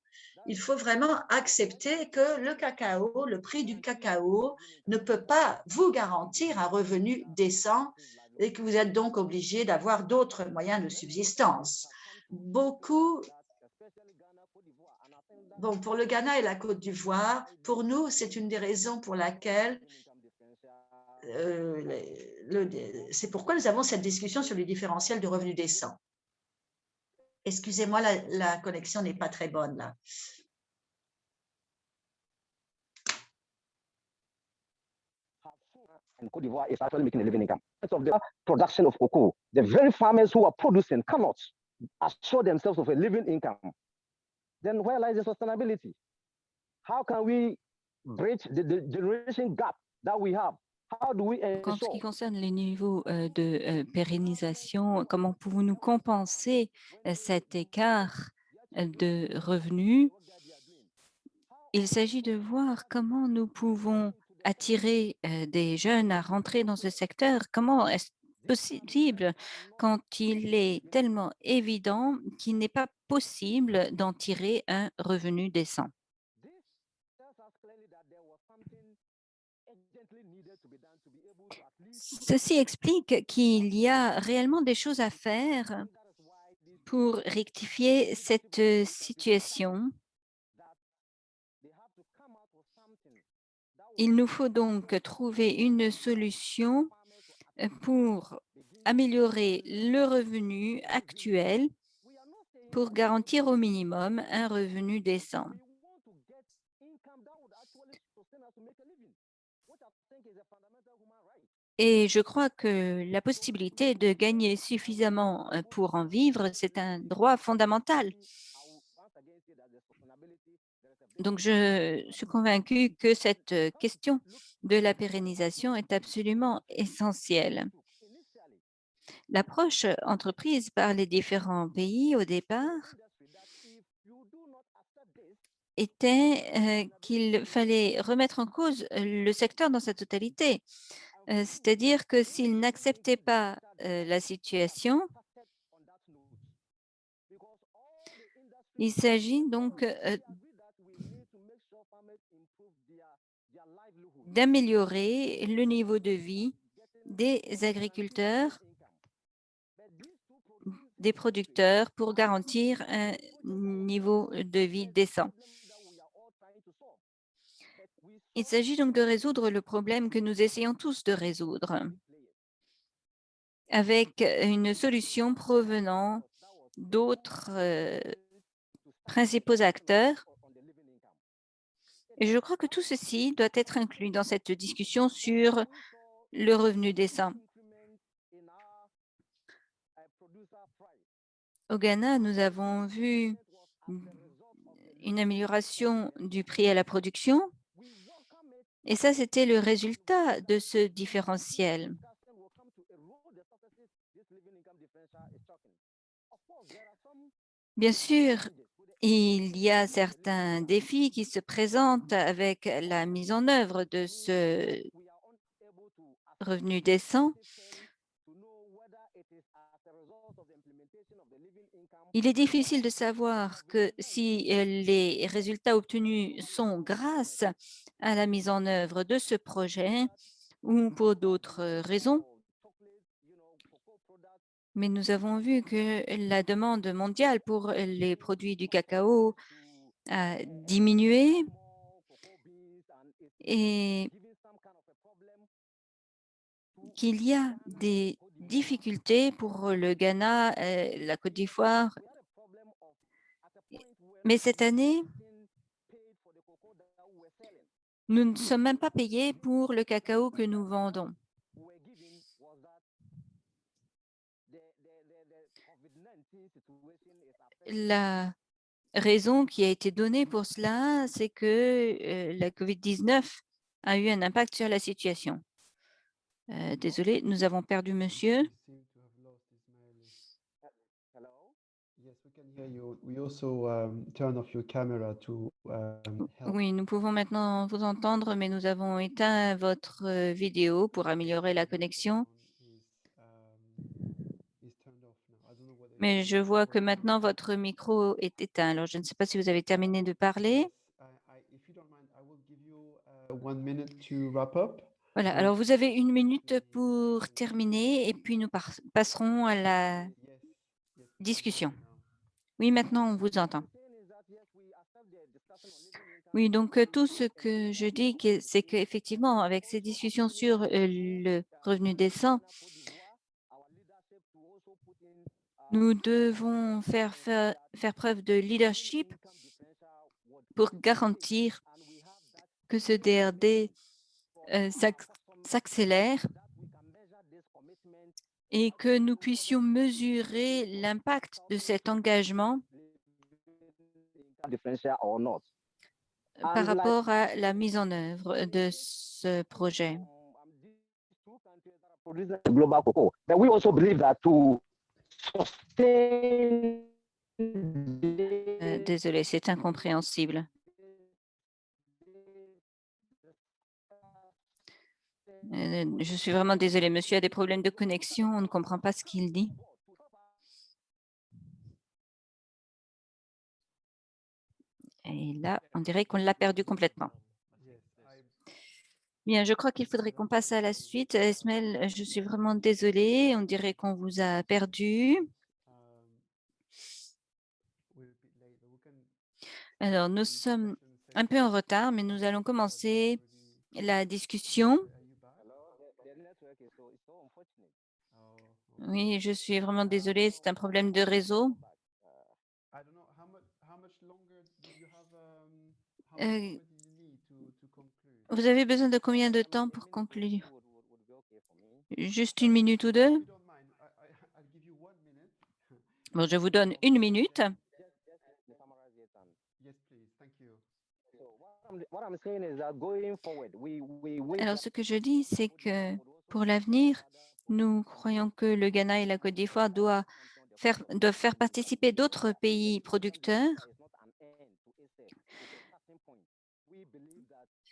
Il faut vraiment accepter que le cacao, le prix du cacao ne peut pas vous garantir un revenu décent et que vous êtes donc obligé d'avoir d'autres moyens de subsistance. Beaucoup Bon, pour le Ghana et la Côte d'Ivoire, pour nous, c'est une des raisons pour laquelle euh, c'est pourquoi nous avons cette discussion sur les différentiels de revenus décents. Excusez-moi, la, connexion n'est pas très bonne là. Cote d'Ivoire is actually making a living income. Of the production of cocoa, the very farmers who are producing cannot assure themselves of a living income. Then where lies the sustainability? How can we bridge the, the generation gap that we have? How do we En ce qui concerne les niveaux euh, de euh, pérennisation, comment pouvons-nous compenser euh, cet écart de revenus? Il s'agit de voir comment nous pouvons attirer des jeunes à rentrer dans ce secteur. Comment est-ce possible quand il est tellement évident qu'il n'est pas possible d'en tirer un revenu décent? Ceci explique qu'il y a réellement des choses à faire pour rectifier cette situation Il nous faut donc trouver une solution euh, pour améliorer le revenu actuel pour garantir au minimum un revenu décent. Et je crois que la possibilité de gagner suffisamment euh, pour en vivre, c'est un droit fondamental. Donc, je suis convaincue que cette question de la pérennisation est absolument essentielle. L'approche entreprise par les différents pays au départ était qu'il fallait remettre en cause le secteur dans sa totalité. C'est-à-dire que s'il n'acceptait pas la situation, il s'agit donc d'améliorer le niveau de vie des agriculteurs, des producteurs pour garantir un niveau de vie décent. Il s'agit donc de résoudre le problème que nous essayons tous de résoudre avec une solution provenant d'autres euh, principaux acteurs et je crois que tout ceci doit être inclus dans cette discussion sur le revenu décent. Au Ghana, nous avons vu une amélioration du prix à la production et ça, c'était le résultat de ce différentiel. Bien sûr, il y a certains défis qui se présentent avec la mise en œuvre de ce revenu décent. Il est difficile de savoir que si les résultats obtenus sont grâce à la mise en œuvre de ce projet ou pour d'autres raisons mais nous avons vu que la demande mondiale pour les produits du cacao a diminué et qu'il y a des difficultés pour le Ghana, euh, la Côte d'Ivoire. Mais cette année, nous ne sommes même pas payés pour le cacao que nous vendons. La raison qui a été donnée pour cela, c'est que la COVID-19 a eu un impact sur la situation. désolé, nous avons perdu monsieur. Oui, nous pouvons maintenant vous entendre, mais nous avons éteint votre vidéo pour améliorer la connexion. Mais je vois que maintenant votre micro est éteint. Alors, je ne sais pas si vous avez terminé de parler. Voilà, alors vous avez une minute pour terminer et puis nous passerons à la discussion. Oui, maintenant on vous entend. Oui, donc tout ce que je dis, c'est qu'effectivement, avec ces discussions sur le revenu décent, nous devons faire, faire, faire preuve de leadership pour garantir que ce DRD s'accélère et que nous puissions mesurer l'impact de cet engagement par rapport à la mise en œuvre de ce projet. Euh, désolé, c'est incompréhensible. Euh, je suis vraiment désolée, monsieur a des problèmes de connexion, on ne comprend pas ce qu'il dit. Et là, on dirait qu'on l'a perdu complètement. Bien, je crois qu'il faudrait qu'on passe à la suite. Esmel, je suis vraiment désolée, on dirait qu'on vous a perdu. Alors, nous sommes un peu en retard, mais nous allons commencer la discussion. Oui, je suis vraiment désolée, c'est un problème de réseau. Euh, vous avez besoin de combien de temps pour conclure? Juste une minute ou deux? Bon, je vous donne une minute. Alors, ce que je dis, c'est que pour l'avenir, nous croyons que le Ghana et la Côte d'Ivoire doivent faire, doivent faire participer d'autres pays producteurs.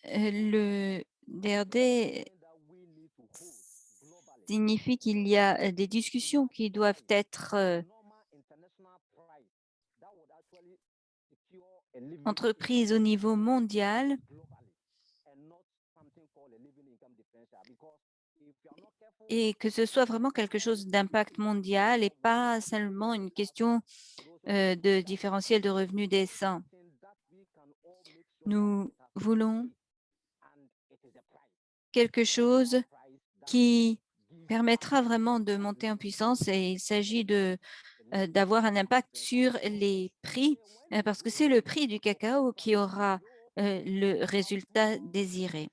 Le DRD signifie qu'il y a des discussions qui doivent être euh, entreprises au niveau mondial et que ce soit vraiment quelque chose d'impact mondial et pas seulement une question euh, de différentiel de revenus décents. Nous voulons quelque chose qui permettra vraiment de monter en puissance et il s'agit de euh, d'avoir un impact sur les prix euh, parce que c'est le prix du cacao qui aura le résultat désiré.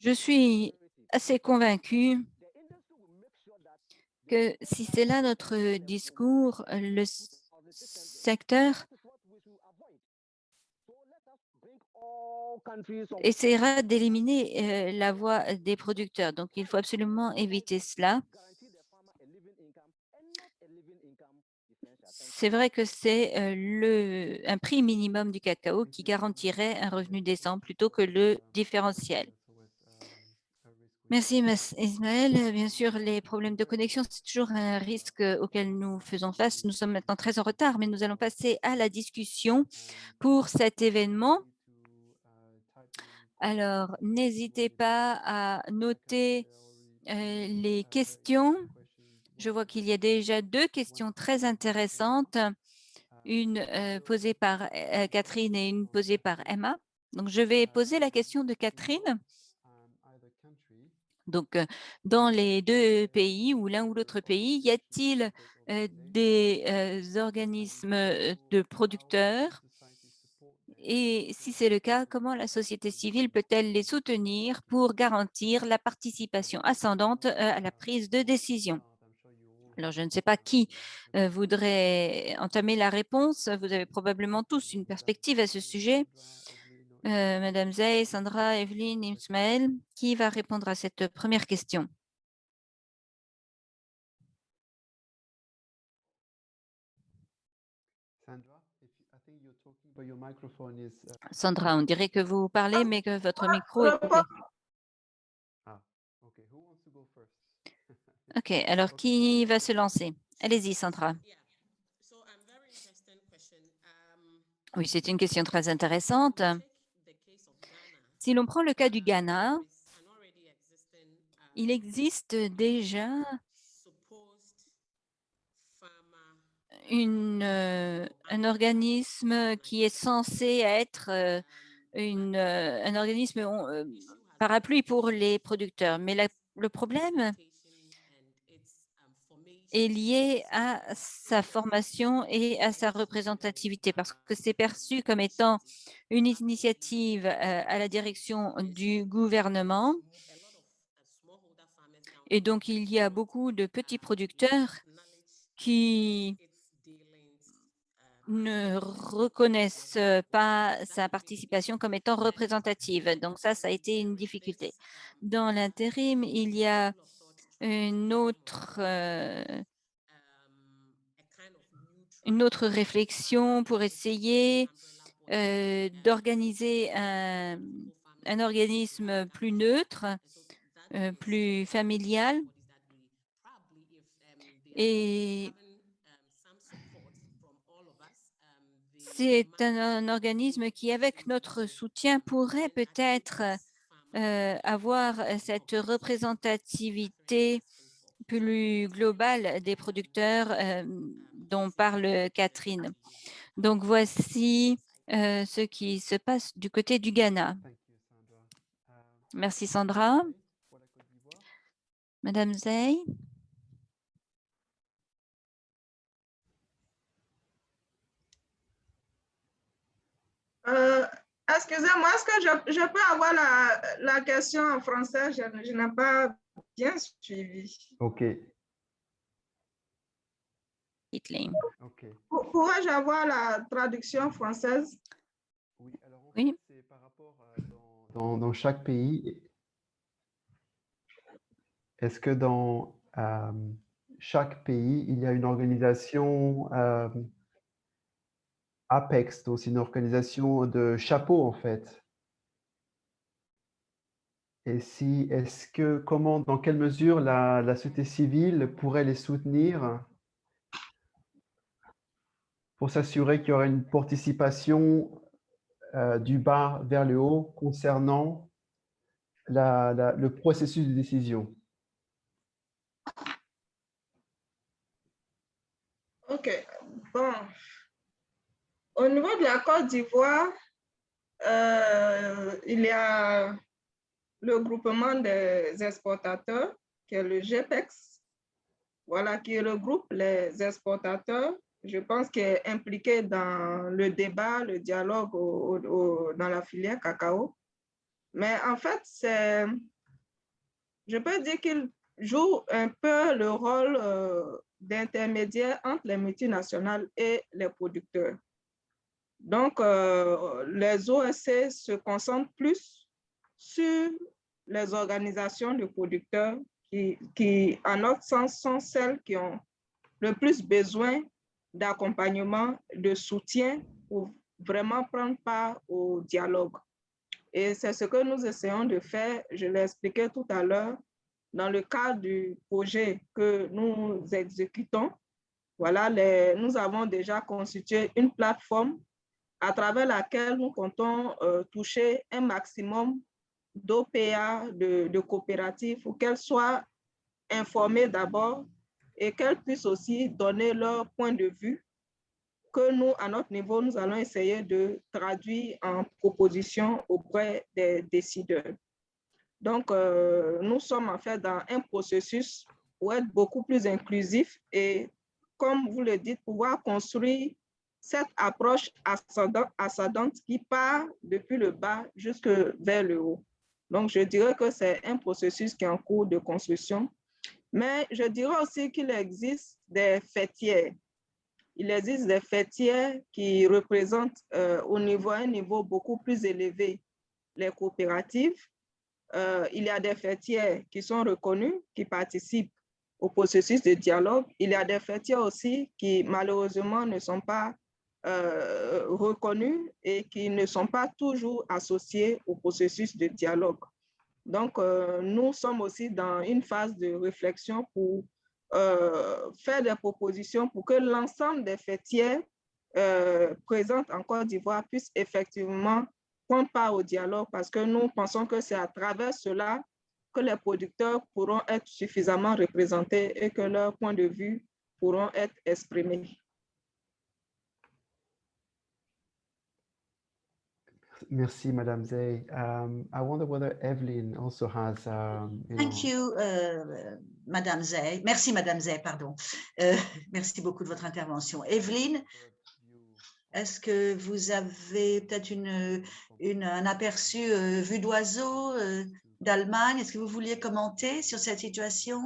Je suis assez convaincu que si c'est là notre discours, le secteur essaiera d'éliminer la voix des producteurs. Donc, il faut absolument éviter cela. c'est vrai que c'est le un prix minimum du cacao qui garantirait un revenu décent plutôt que le différentiel. Merci, Ismaël. Bien sûr, les problèmes de connexion, c'est toujours un risque auquel nous faisons face. Nous sommes maintenant très en retard, mais nous allons passer à la discussion pour cet événement. Alors, n'hésitez pas à noter les questions je vois qu'il y a déjà deux questions très intéressantes, une euh, posée par euh, Catherine et une posée par Emma. Donc, je vais poser la question de Catherine. Donc, euh, dans les deux pays ou l'un ou l'autre pays, y a-t-il des organismes de producteurs et si c'est le cas, comment la société civile peut-elle les soutenir pour garantir la participation ascendante à la prise de décision? Alors, je ne sais pas qui voudrait entamer la réponse. Vous avez probablement tous une perspective à ce sujet. Madame Zay, Sandra, Evelyne, Ismaël, qui va répondre à cette première question? Sandra, on dirait que vous parlez, mais que votre micro est coupé. OK, alors qui va se lancer? Allez-y, Sandra. Oui, c'est une question très intéressante. Si l'on prend le cas du Ghana, il existe déjà euh, un organisme qui est censé être euh, euh, un organisme parapluie pour les producteurs. Mais le problème est lié à sa formation et à sa représentativité parce que c'est perçu comme étant une initiative à la direction du gouvernement. Et donc, il y a beaucoup de petits producteurs qui ne reconnaissent pas sa participation comme étant représentative. Donc ça, ça a été une difficulté. Dans l'intérim, il y a une autre, autre réflexion pour essayer d'organiser un, un, organisme plus neutre, plus familial. Et c'est un, organisme qui, avec notre soutien, pourrait peut-être euh, avoir cette représentativité plus globale des producteurs euh, dont parle Catherine. Donc, voici euh, ce qui se passe du côté du Ghana. Merci, Sandra. Madame Zey. Euh, excusez-moi, est-ce que je, peux avoir la, question en français? Je, n'ai pas bien suivi. OK. Okay. Pourrais-je avoir la traduction française? Oui, alors c'est par rapport à dans, dans, chaque pays. Est-ce que dans euh, chaque pays, il y a une organisation euh, Apex, donc c'est une organisation de chapeau en fait. Et si, est-ce que, comment, dans quelle mesure la, société civile pourrait les soutenir pour s'assurer qu'il y aurait une participation euh, du bas vers le haut concernant le processus de décision? OK. Bon, au niveau de la Côte d'Ivoire, euh, il y a le groupement des exportateurs, qui est le GPEX, voilà, qui regroupe les exportateurs, je pense qu'il est impliqué dans le débat, le dialogue dans la filière cacao. Mais en fait, je peux dire qu'il joue un peu le rôle euh, d'intermédiaire entre les multinationales et les producteurs. Donc, euh, les OSC se concentrent plus sur les organisations de producteurs qui, en notre sens, sont celles qui ont le plus besoin d'accompagnement, de soutien pour vraiment prendre part au dialogue. Et c'est ce que nous essayons de faire, je l'ai expliqué tout à l'heure, dans le cadre du projet que nous exécutons. Voilà, nous avons déjà constitué une plateforme à travers laquelle nous comptons euh, toucher un maximum d'OPA, de, coopératives, pour qu'elles soient informées d'abord et qu'elles puissent aussi donner leur point de vue que nous, à notre niveau, nous allons essayer de traduire en propositions auprès des décideurs. Donc, euh, nous sommes en fait dans un processus pour être beaucoup plus inclusif et, comme vous le dites, pouvoir construire cette approche ascendante qui part depuis le bas jusque vers le haut. Donc, je dirais que c'est un processus qui est en cours de construction. Mais je dirais aussi qu'il existe des fêtières. Il existe des fêtières qui représentent euh, au niveau, un niveau beaucoup plus élevé les coopératives. Euh, il y a des fêtières qui sont reconnues, qui participent au processus de dialogue. Il y a des fêtières aussi qui malheureusement ne sont pas euh, reconnus et qui ne sont pas toujours associés au processus de dialogue. Donc, nous sommes aussi dans une phase de réflexion pour faire des propositions pour que l'ensemble des fêtières présentes en Côte d'Ivoire puissent effectivement prendre part au dialogue parce que nous pensons que c'est à travers cela que les producteurs pourront être suffisamment représentés et que leurs points de vue pourront être exprimés. Merci, Madame Zay. Um, I wonder whether Evelyn also has. Um, you Thank know... you, uh, Madame Zay. Merci, Madame Zay, pardon. Euh, merci beaucoup de votre intervention. Evelyn, est-ce que vous avez peut-être une, une, un aperçu euh, vue d'oiseau euh, d'Allemagne? Est-ce que vous vouliez commenter sur cette situation?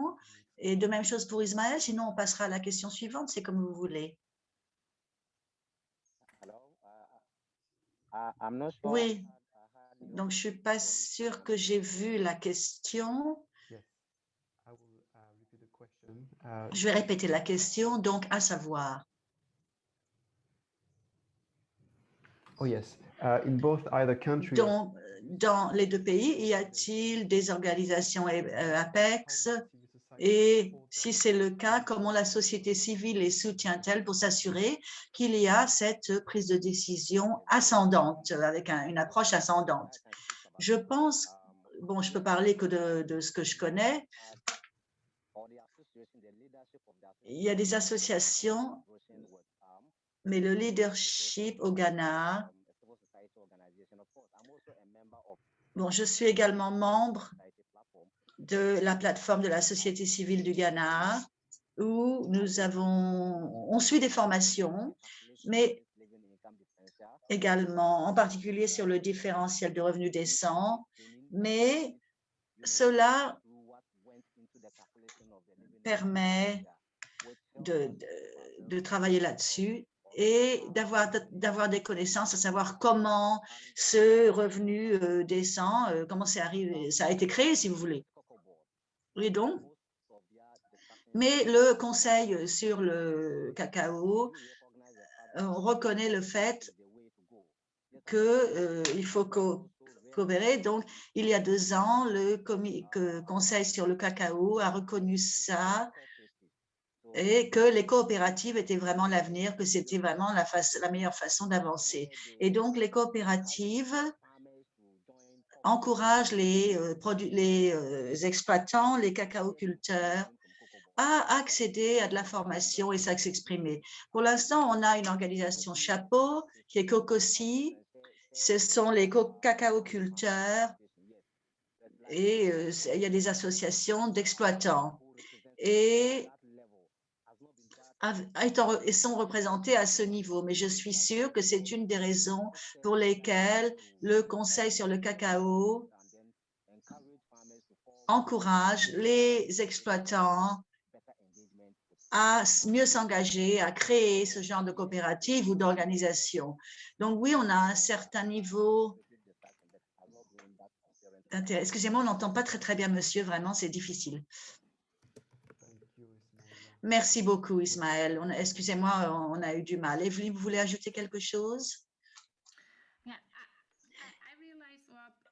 Et de même chose pour Ismaël, sinon on passera à la question suivante, c'est comme vous voulez. Oui, donc je ne suis pas sûre que j'ai vu la question. Je vais répéter la question, donc à savoir. Oh yes. Uh, in both either country... Dans, dans les deux pays, y a-t-il des organisations euh, APEX et si c'est le cas, comment la société civile les soutient-elle pour s'assurer qu'il y a cette prise de décision ascendante, avec une approche ascendante? Je pense, bon, je peux parler que de, ce que je connais, il y a des associations, mais le leadership au Ghana, bon, je suis également membre de la plateforme de la société civile du Ghana, où nous avons, on suit des formations, mais également, en particulier sur le différentiel de revenus décents, mais cela permet de, de, travailler là-dessus et d'avoir des connaissances, à savoir comment ce revenu euh, décent, euh, comment arrivé, ça a été créé, si vous voulez. Et donc, mais le Conseil sur le cacao euh, reconnaît le fait qu'il euh, faut coopérer. Donc, il y a deux ans, le Conseil sur le cacao a reconnu ça et que les coopératives étaient vraiment l'avenir, que c'était vraiment la meilleure façon d'avancer. Et donc, les coopératives encourage les, euh, les euh, exploitants, les cacaoculteurs à accéder à de la formation et s'exprimer. Pour l'instant, on a une organisation chapeau qui est COCOSI. Ce sont les cacaoculteurs et euh, il y a des associations d'exploitants. Et et sont représentés à ce niveau. Mais je suis sûre que c'est une des raisons pour lesquelles le Conseil sur le cacao encourage les exploitants à mieux s'engager, à créer ce genre de coopérative ou d'organisation. Donc oui, on a un certain niveau d'intérêt. Excusez-moi, on n'entend pas très très bien, monsieur, vraiment, c'est difficile. Merci beaucoup, Ismaël. Excusez-moi, on a eu du mal. Evelyne, vous voulez ajouter quelque chose?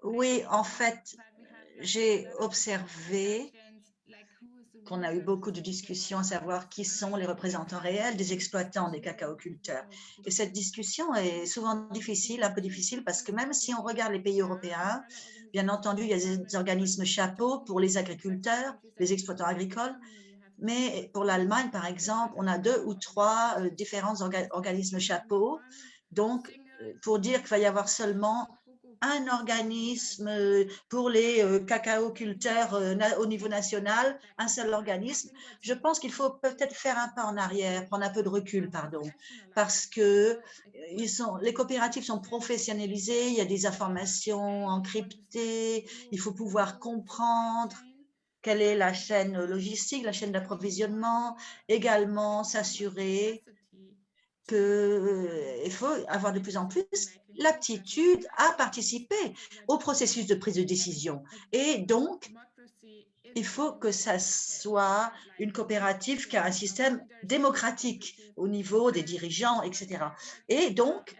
Oui, en fait, j'ai observé qu'on a eu beaucoup de discussions à savoir qui sont les représentants réels des exploitants des cacaoculteurs. Et cette discussion est souvent difficile, un peu difficile, parce que même si on regarde les pays européens, bien entendu, il y a des organismes chapeaux pour les agriculteurs, les exploitants agricoles, mais pour l'Allemagne, par exemple, on a deux ou trois euh, différents organismes chapeaux. Donc, euh, pour dire qu'il va y avoir seulement un organisme euh, pour les cacaoculteurs au niveau national, un seul organisme. Je pense qu'il faut peut-être faire un pas en arrière, prendre un peu de recul, pardon, parce que ils sont, les coopératives sont professionnalisées, il y a des informations encryptées, il faut pouvoir comprendre quelle est la chaîne logistique, la chaîne d'approvisionnement, également s'assurer qu'il euh, faut avoir de plus en plus l'aptitude à participer au processus de prise de décision. Et donc, il faut que ça soit une coopérative qui a un système démocratique au niveau des dirigeants, etc. Et donc,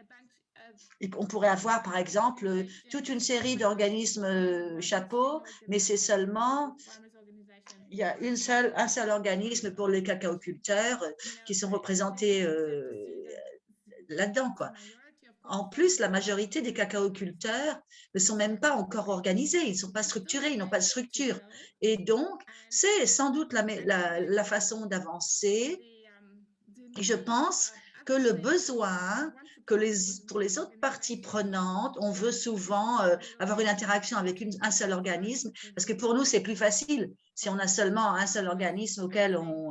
on pourrait avoir, par exemple, toute une série d'organismes chapeaux, mais c'est seulement il y a une seule, un seul organisme pour les cacaoculteurs qui sont représentés là-dedans. quoi. En plus, la majorité des cacaoculteurs ne sont même pas encore organisés, ils ne sont pas structurés, ils n'ont pas de structure. Et donc, c'est sans doute la, la façon d'avancer. Je pense que le besoin que pour les autres parties prenantes, on veut souvent euh, avoir une interaction avec un seul organisme, parce que pour nous, c'est plus facile si on a seulement un seul organisme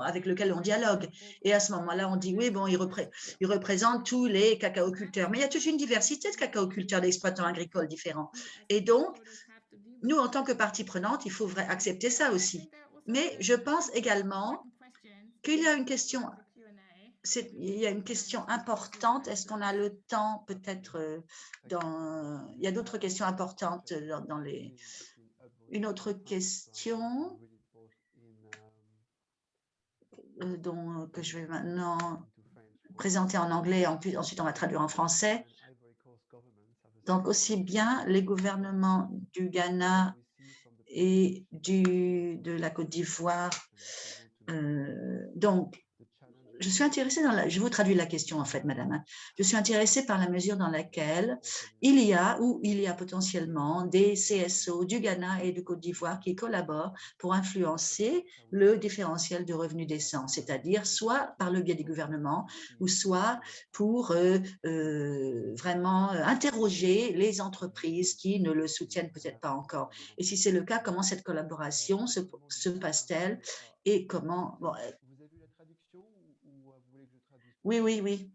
avec lequel on dialogue. Et à ce moment-là, on dit, oui, bon, il, il, représente tous les cacaoculteurs. Mais il y a toute une diversité de cacaoculteurs, d'exploitants agricoles différents. Et donc, nous, en tant que partie prenante, il faut accepter ça aussi. Mais je pense également qu'il y a une question il y a une question importante. Est-ce qu'on a le temps peut-être euh, dans... Il y a d'autres questions importantes dans, les... Une autre question euh, dont, que je vais maintenant présenter en anglais, ensuite on va traduire en français. Donc, aussi bien les gouvernements du Ghana et du, de la Côte d'Ivoire. Euh, donc, je suis intéressée je vous traduis la question en fait, madame. Hein. Je suis intéressée par la mesure dans laquelle il y a ou il y a potentiellement des CSO du Ghana et du Côte d'Ivoire qui collaborent pour influencer le différentiel de revenus décents, c'est-à-dire soit par le biais du gouvernement ou soit pour euh, euh, vraiment euh, interroger les entreprises qui ne le soutiennent peut-être pas encore. Et si c'est le cas, comment cette collaboration se passe-t-elle et comment oui, oui, oui.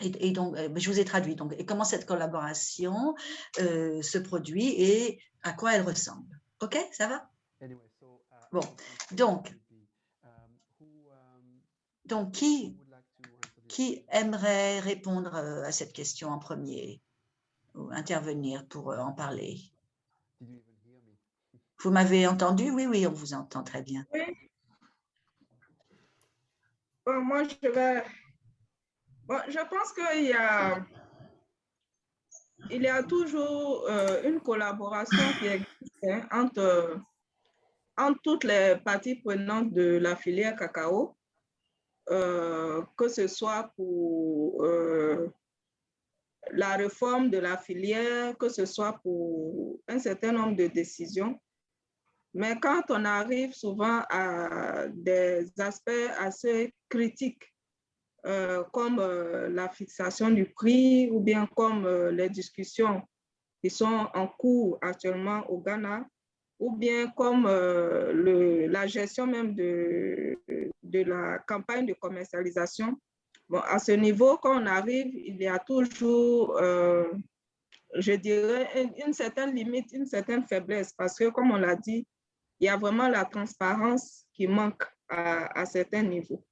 Et, donc, euh, je vous ai traduit. Donc, et comment cette collaboration euh, se produit et à quoi elle ressemble. OK, ça va? Bon, donc, donc qui, qui aimerait répondre euh, à cette question en premier ou intervenir pour en parler? Vous m'avez entendu? Oui, oui, on vous entend très bien. Oui. Bon, moi, je vais je pense qu'il y a, il y a toujours euh, une collaboration qui existe hein, entre, entre toutes les parties prenantes de la filière cacao, euh, que ce soit pour euh, la réforme de la filière, que ce soit pour un certain nombre de décisions. Mais quand on arrive souvent à des aspects assez critiques euh, comme euh, la fixation du prix ou bien comme euh, les discussions qui sont en cours actuellement au Ghana, ou bien comme la gestion même de, de la campagne de commercialisation. Bon, à ce niveau, quand on arrive, il y a toujours, je dirais, une, une, certaine limite, une certaine faiblesse, parce que comme on l'a dit, il y a vraiment la transparence qui manque à, à certains niveaux.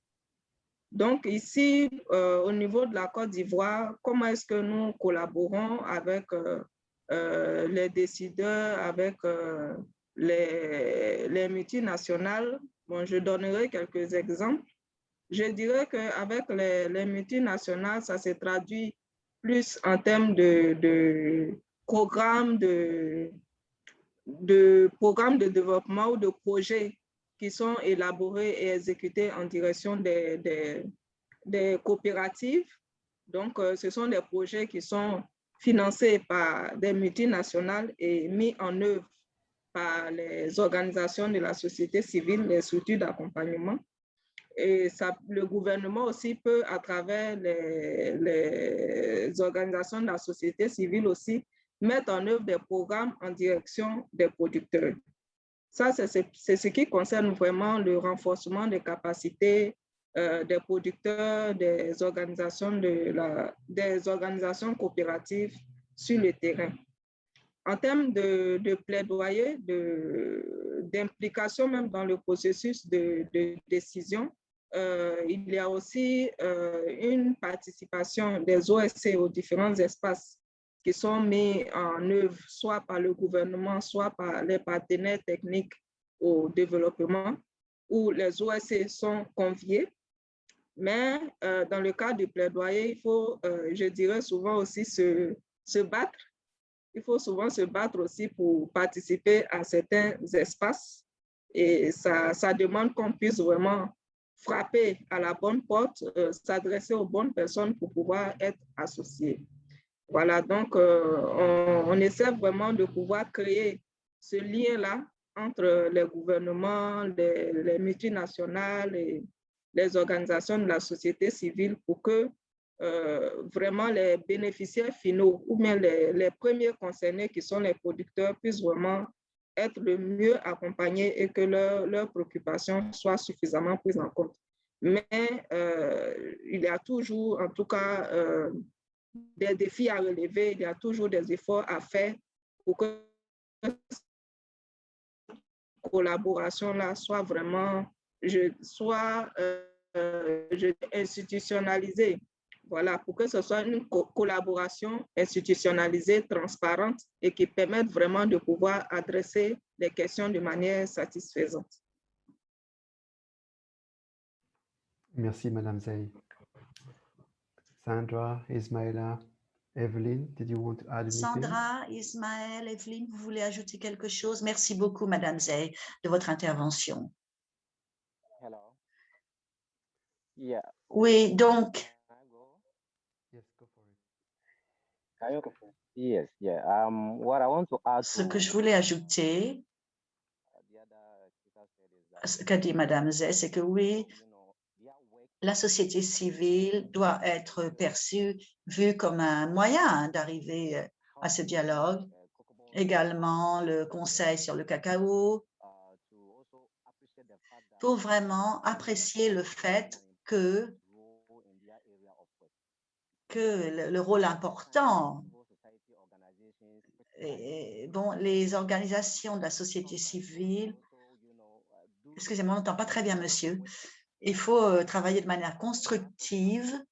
Donc ici, euh, au niveau de la Côte d'Ivoire, comment est-ce que nous collaborons avec euh, euh, les décideurs, avec les, les multinationales? Bon, je donnerai quelques exemples. Je dirais qu'avec les, les multinationales, ça se traduit plus en termes de, programmes de programmes de développement ou de projets qui sont élaborés et exécutés en direction des, coopératives. Donc, euh, ce sont des projets qui sont financés par des multinationales et mis en œuvre par les organisations de la société civile, les structures d'accompagnement. Et le gouvernement aussi peut, à travers les, les, organisations de la société civile aussi, mettre en œuvre des programmes en direction des producteurs. Ça, c'est ce qui concerne vraiment le renforcement des capacités euh, des producteurs, des organisations, des organisations coopératives sur le terrain. En termes de, plaidoyer, d'implication même dans le processus de, de décision, euh, il y a aussi euh, une participation des OSC aux différents espaces qui sont mis en œuvre soit par le gouvernement, soit par les partenaires techniques au développement, où les OSC sont conviés Mais dans le cas du plaidoyer, il faut, je dirais souvent aussi, se, se battre. Il faut souvent se battre aussi pour participer à certains espaces. Et ça, ça demande qu'on puisse vraiment frapper à la bonne porte, s'adresser aux bonnes personnes pour pouvoir être associé. Voilà, donc on, on, essaie vraiment de pouvoir créer ce lien-là entre les gouvernements, les, multinationales et les organisations de la société civile pour que euh, vraiment les bénéficiaires finaux ou bien les, premiers concernés qui sont les producteurs puissent vraiment être le mieux accompagnés et que leurs préoccupations soient suffisamment prises en compte. Mais euh, il y a toujours, en tout cas, euh, des défis à relever, il y a toujours des efforts à faire pour que collaboration-là soit vraiment je, soit euh, je, institutionnalisée. Voilà, pour que ce soit une collaboration institutionnalisée, transparente et qui permette vraiment de pouvoir adresser les questions de manière satisfaisante. Merci, Madame Zay. Sandra, Evelyne, did you want to add anything? Sandra, Ismaël, Evelyne, vous voulez ajouter quelque chose? Merci beaucoup, Madame Zay, de votre intervention. Hello. Yeah. Oui, donc. Yes, go for it. Yes, yeah. Um, what I want to add Ce que je voulais ajouter, ce qu'a dit Madame Zay, c'est que oui, la société civile doit être perçue, vue comme un moyen d'arriver euh, à ce dialogue. Également, le Conseil sur le cacao, pour vraiment apprécier le fait que, que le, rôle important et, bon, les organisations de la société civile, excusez-moi, on n'entend pas très bien, monsieur, il faut euh, travailler de manière constructive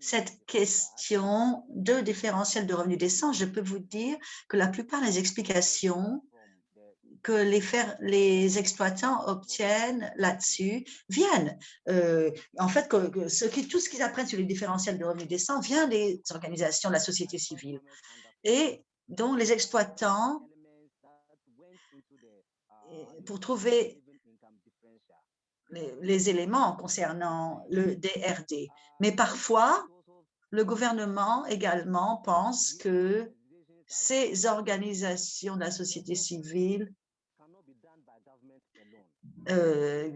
cette question de différentiel de revenus décents, je peux vous dire que la plupart des explications que les, exploitants obtiennent là-dessus viennent. Euh, en fait, ce qui, tout ce qu'ils apprennent sur les différentiels de revenus décents vient des organisations de la société civile. Et donc, les exploitants, pour trouver les, éléments concernant le DRD. Mais parfois, le gouvernement également pense que ces organisations de la société civile, euh,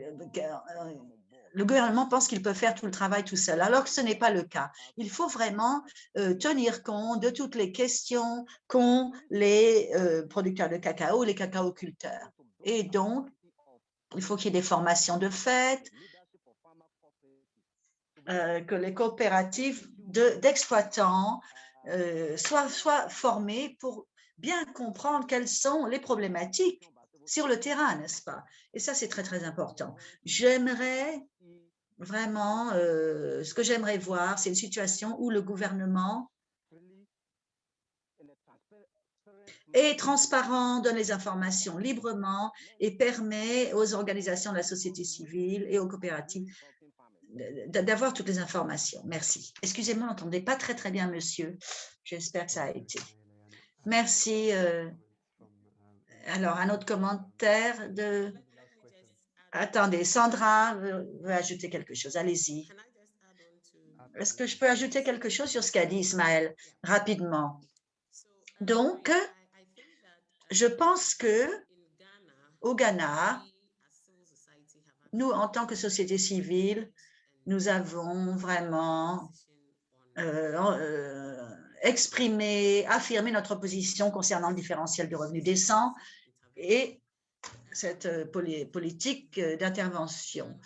le gouvernement pense qu'il peut faire tout le travail tout seul, alors que ce n'est pas le cas. Il faut vraiment euh, tenir compte de toutes les questions qu'ont les euh, producteurs de cacao, les cacaoculteurs. Et donc, il faut qu'il y ait des formations de fait, euh, que les coopératives d'exploitants euh, soient, soient formées pour bien comprendre quelles sont les problématiques sur le terrain, n'est-ce pas? Et ça, c'est très, très important. J'aimerais vraiment, euh, ce que j'aimerais voir, c'est une situation où le gouvernement est transparent, donne les informations librement et permet aux organisations de la société civile et aux coopératives d'avoir toutes les informations. Merci. Excusez-moi, on n'entendait pas très, très bien, monsieur. J'espère que ça a été. Merci. Euh, alors, un autre commentaire de... Attendez, Sandra veut ajouter quelque chose. Allez-y. Est-ce que je peux ajouter quelque chose sur ce qu'a dit Ismaël rapidement? Donc, je pense que au Ghana, nous, en tant que société civile, nous avons vraiment euh, euh, exprimé, affirmé notre position concernant le différentiel de revenus décents et cette euh, politique d'intervention.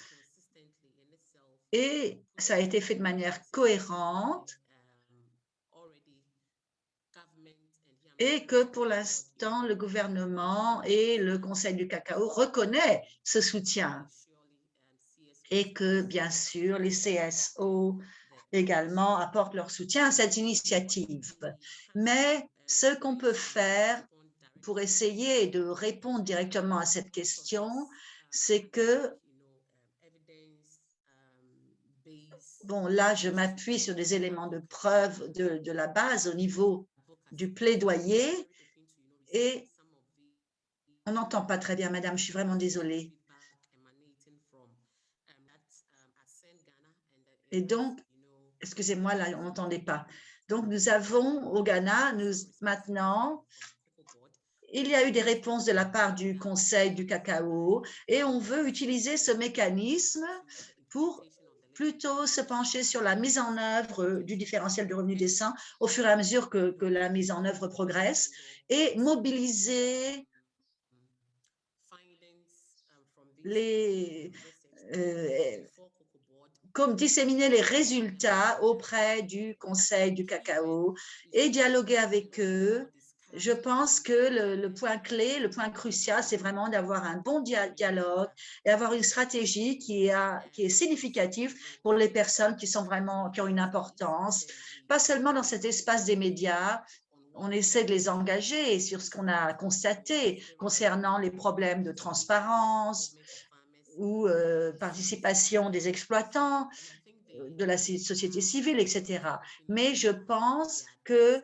Et ça a été fait de manière cohérente et que pour l'instant, le gouvernement et le Conseil du cacao reconnaissent ce soutien et que, bien sûr, les CSO également apportent leur soutien à cette initiative. Mais ce qu'on peut faire pour essayer de répondre directement à cette question, c'est que Bon, là, je m'appuie sur des éléments de preuve de, de la base au niveau du plaidoyer et on n'entend pas très bien, madame, je suis vraiment désolée. Et donc, excusez-moi, là, on n'entendait pas. Donc, nous avons au Ghana, nous, maintenant, il y a eu des réponses de la part du Conseil du cacao et on veut utiliser ce mécanisme pour plutôt se pencher sur la mise en œuvre du différentiel de revenu décent au fur et à mesure que, que la mise en œuvre progresse et mobiliser les, euh, comme disséminer les résultats auprès du Conseil du cacao et dialoguer avec eux. Je pense que le, point clé, le point crucial, c'est vraiment d'avoir un bon dialogue et avoir une stratégie qui, est significative pour les personnes qui sont vraiment, qui ont une importance, pas seulement dans cet espace des médias, on essaie de les engager sur ce qu'on a constaté concernant les problèmes de transparence, ou euh, participation des exploitants, euh, de la société civile, etc. Mais je pense que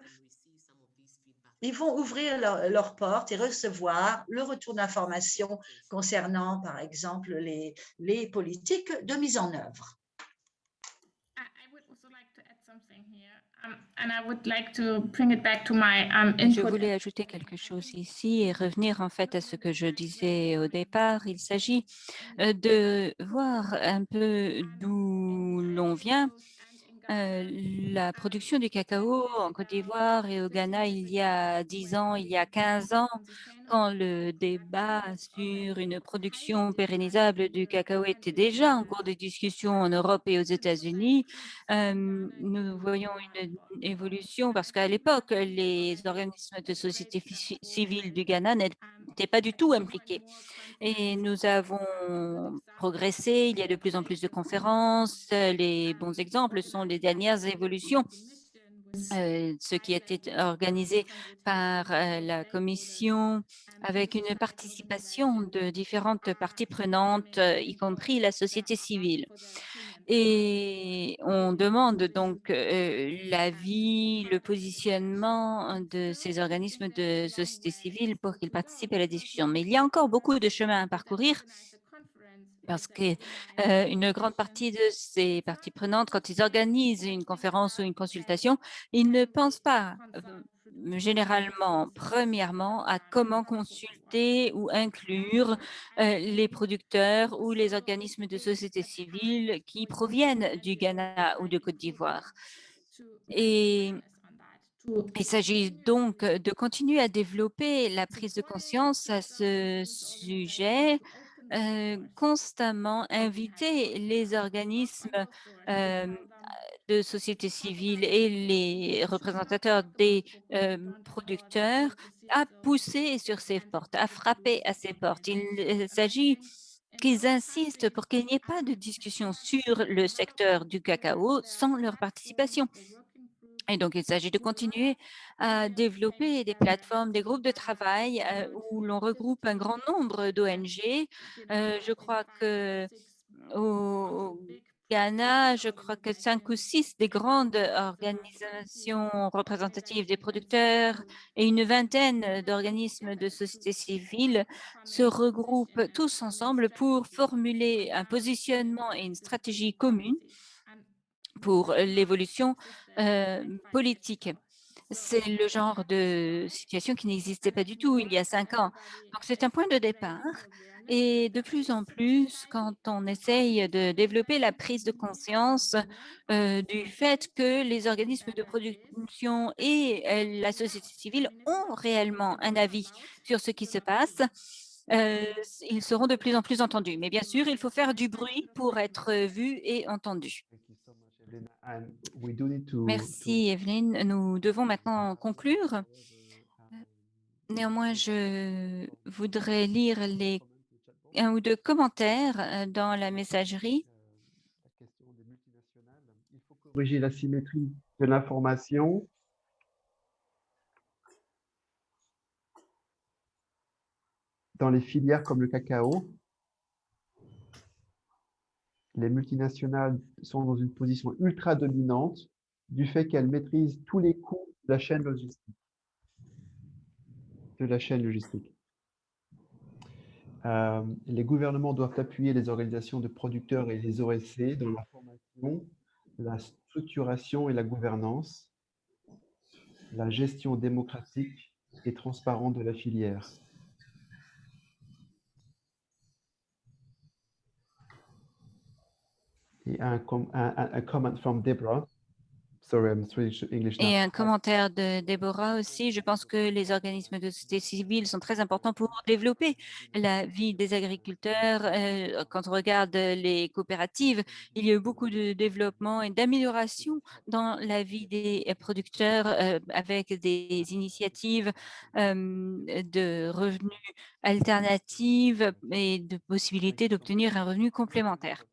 ils vont ouvrir leurs portes et recevoir le retour d'informations concernant, par exemple, les, les politiques de mise en œuvre. Je voulais ajouter quelque chose ici et revenir en fait à ce que je disais au départ. Il s'agit euh, de voir un peu d'où l'on vient. Euh, la production du cacao en Côte d'Ivoire et au Ghana il y a 10 ans, il y a 15 ans, quand le débat sur une production pérennisable du cacao était déjà en cours de discussion en Europe et aux États-Unis, euh, nous voyons une évolution parce qu'à l'époque, les organismes de société civile du Ghana n'étaient pas du tout impliqués. Et nous avons progressé, il y a de plus en plus de conférences. Les bons exemples sont les dernières évolutions euh, ce qui a été organisé par euh, la Commission avec une participation de différentes parties prenantes, euh, y compris la société civile. Et on demande donc l'avis, le positionnement de ces organismes de société civile pour qu'ils participent à la discussion. Mais il y a encore beaucoup de chemin à parcourir parce qu'une une grande partie de ces parties prenantes, quand ils organisent une conférence ou une consultation, ils ne pensent pas généralement, premièrement, à comment consulter ou inclure les producteurs ou les organismes de société civile qui proviennent du Ghana ou de Côte d'Ivoire. Et il s'agit donc de continuer à développer la prise de conscience à ce sujet euh, constamment inviter les organismes euh, de société civile et les représentateurs des euh, producteurs à pousser sur ces portes, à frapper à ces portes. Il s'agit qu'ils insistent pour qu'il n'y ait pas de discussion sur le secteur du cacao sans leur participation. Et donc, il s'agit de continuer à développer des plateformes, des groupes de travail euh, où l'on regroupe un grand nombre d'ONG. Euh, je crois que au Ghana, je crois que cinq ou six des grandes organisations représentatives des producteurs et une vingtaine d'organismes de société civile se regroupent tous ensemble pour formuler un positionnement et une stratégie commune pour l'évolution euh, politique. C'est le genre de situation qui n'existait pas du tout il y a cinq ans. Donc, c'est un point de départ. Et de plus en plus, quand on essaye de développer la prise de conscience euh, du fait que les organismes de production et euh, la société civile ont réellement un avis sur ce qui se passe, ils seront de plus en plus entendus. Mais bien sûr, il faut faire du bruit pour être vu et entendu. Merci Evelyne. Nous devons maintenant conclure. Néanmoins, je voudrais lire les un ou deux commentaires euh, dans la messagerie. Il faut corriger la symétrie de l'information. dans les filières comme le cacao. Les multinationales sont dans une position ultra dominante du fait qu'elles maîtrisent tous les coûts de la chaîne logistique. Euh, les gouvernements doivent appuyer les organisations de producteurs et les OSC dans la formation, la structuration et la gouvernance, la gestion démocratique et transparente de la filière. Et un, Deborah. Commentaire de Déborah aussi. Je pense que les organismes de société civile sont très importants pour développer la vie des agriculteurs. Euh, quand on regarde les coopératives, il y a eu beaucoup de développement et d'amélioration dans la vie des producteurs euh, avec des initiatives euh, de revenus alternatifs et de possibilités d'obtenir un revenu complémentaire.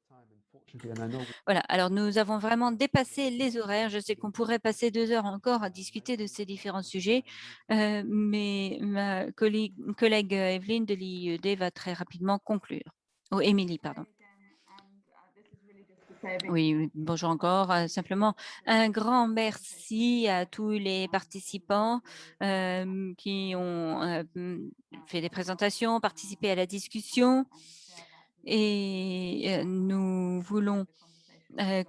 Voilà, alors nous avons vraiment dépassé les horaires. Je sais qu'on pourrait passer deux heures encore à discuter de ces différents sujets, euh, mais ma collègue, collègue Evelyne de l'IED va très rapidement conclure. Oh, Émilie, pardon. Oui, bonjour encore. Euh, simplement, un grand merci à tous les participants euh, qui ont fait des présentations, participé à la discussion. Et nous voulons,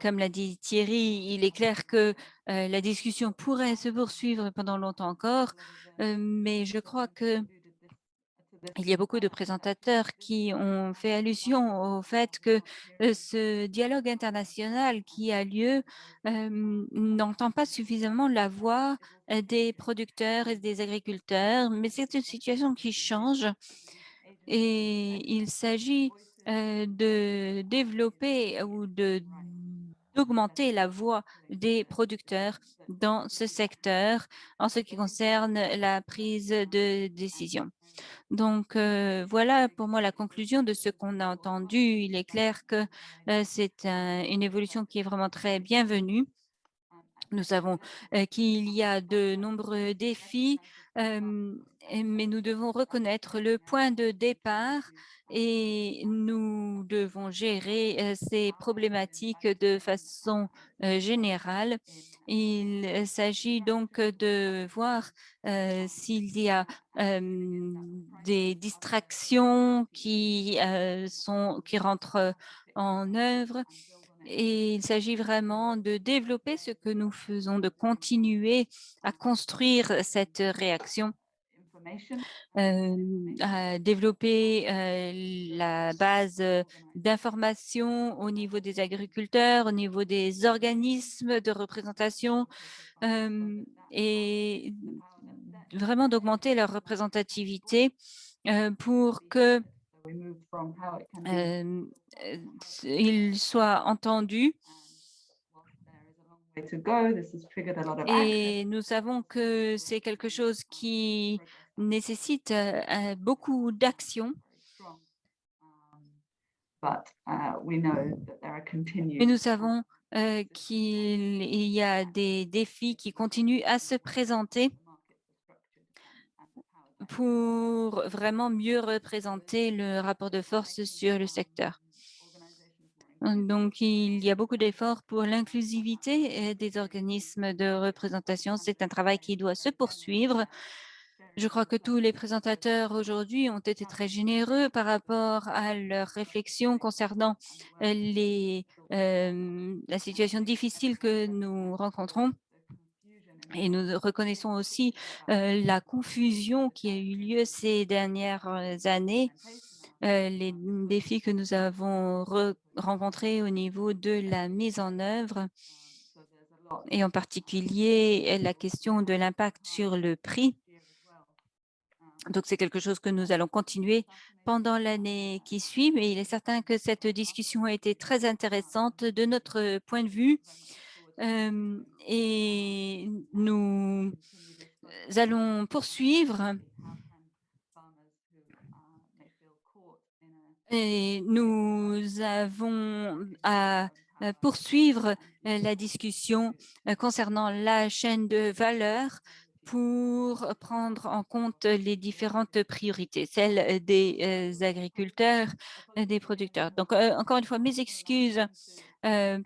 comme l'a dit Thierry, il est clair que la discussion pourrait se poursuivre pendant longtemps encore, mais je crois que il y a beaucoup de présentateurs qui ont fait allusion au fait que ce dialogue international qui a lieu n'entend pas suffisamment la voix des producteurs et des agriculteurs, mais c'est une situation qui change. Et il s'agit euh, de développer ou d'augmenter la voix des producteurs dans ce secteur en ce qui concerne la prise de décision. Donc, euh, voilà pour moi la conclusion de ce qu'on a entendu. Il est clair que euh, c'est une évolution qui est vraiment très bienvenue. Nous savons qu'il y a de nombreux défis, mais nous devons reconnaître le point de départ et nous devons gérer ces problématiques de façon générale. Il s'agit donc de voir s'il y a des distractions qui, sont, qui rentrent en œuvre et il s'agit vraiment de développer ce que nous faisons, de continuer à construire cette réaction, euh, à développer euh, la base d'information au niveau des agriculteurs, au niveau des organismes de représentation euh, et vraiment d'augmenter leur représentativité pour que il soit entendu. Et nous savons que c'est quelque chose qui nécessite beaucoup d'action. Mais nous savons qu'il y a des défis qui continuent à se présenter pour vraiment mieux représenter le rapport de force sur le secteur. Donc, il y a beaucoup d'efforts pour l'inclusivité des organismes de représentation. C'est un travail qui doit se poursuivre. Je crois que tous les présentateurs aujourd'hui ont été très généreux par rapport à leurs réflexions concernant les, euh, la situation difficile que nous rencontrons. Et nous reconnaissons aussi euh, la confusion qui a eu lieu ces dernières euh, années, euh, les défis que nous avons rencontrés au niveau de la mise en œuvre et en particulier la question de l'impact sur le prix. Donc, c'est quelque chose que nous allons continuer pendant l'année qui suit, mais il est certain que cette discussion a été très intéressante de notre point de vue et nous allons poursuivre et nous avons à poursuivre la discussion concernant la chaîne de valeur pour prendre en compte les différentes priorités, celles des agriculteurs, des producteurs. Donc, encore une fois, mes excuses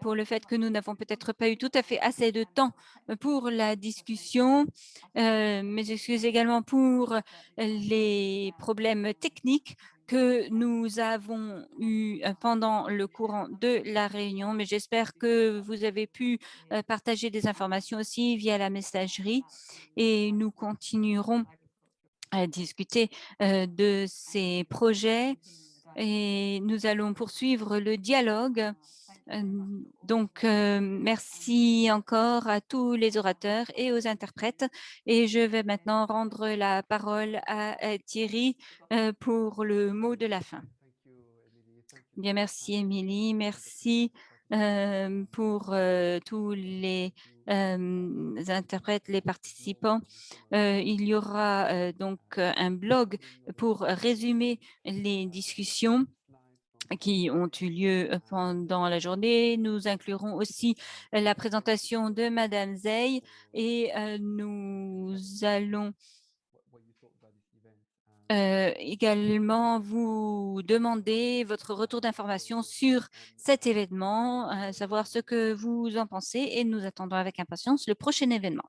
pour le fait que nous n'avons peut-être pas eu tout à fait assez de temps pour la discussion. mes excuses également pour les problèmes techniques que nous avons eu pendant le courant de la réunion, mais j'espère que vous avez pu partager des informations aussi via la messagerie et nous continuerons à discuter de ces projets et nous allons poursuivre le dialogue donc, merci encore à tous les orateurs et aux interprètes. Et je vais maintenant rendre la parole à Thierry pour le mot de la fin. Bien, merci Émilie, merci pour tous les interprètes, les participants. il y aura donc un blog pour résumer les discussions qui ont eu lieu pendant la journée. Nous inclurons aussi la présentation de Madame Zey et nous allons également vous demander votre retour d'information sur cet événement, savoir ce que vous en pensez et nous attendons avec impatience le prochain événement.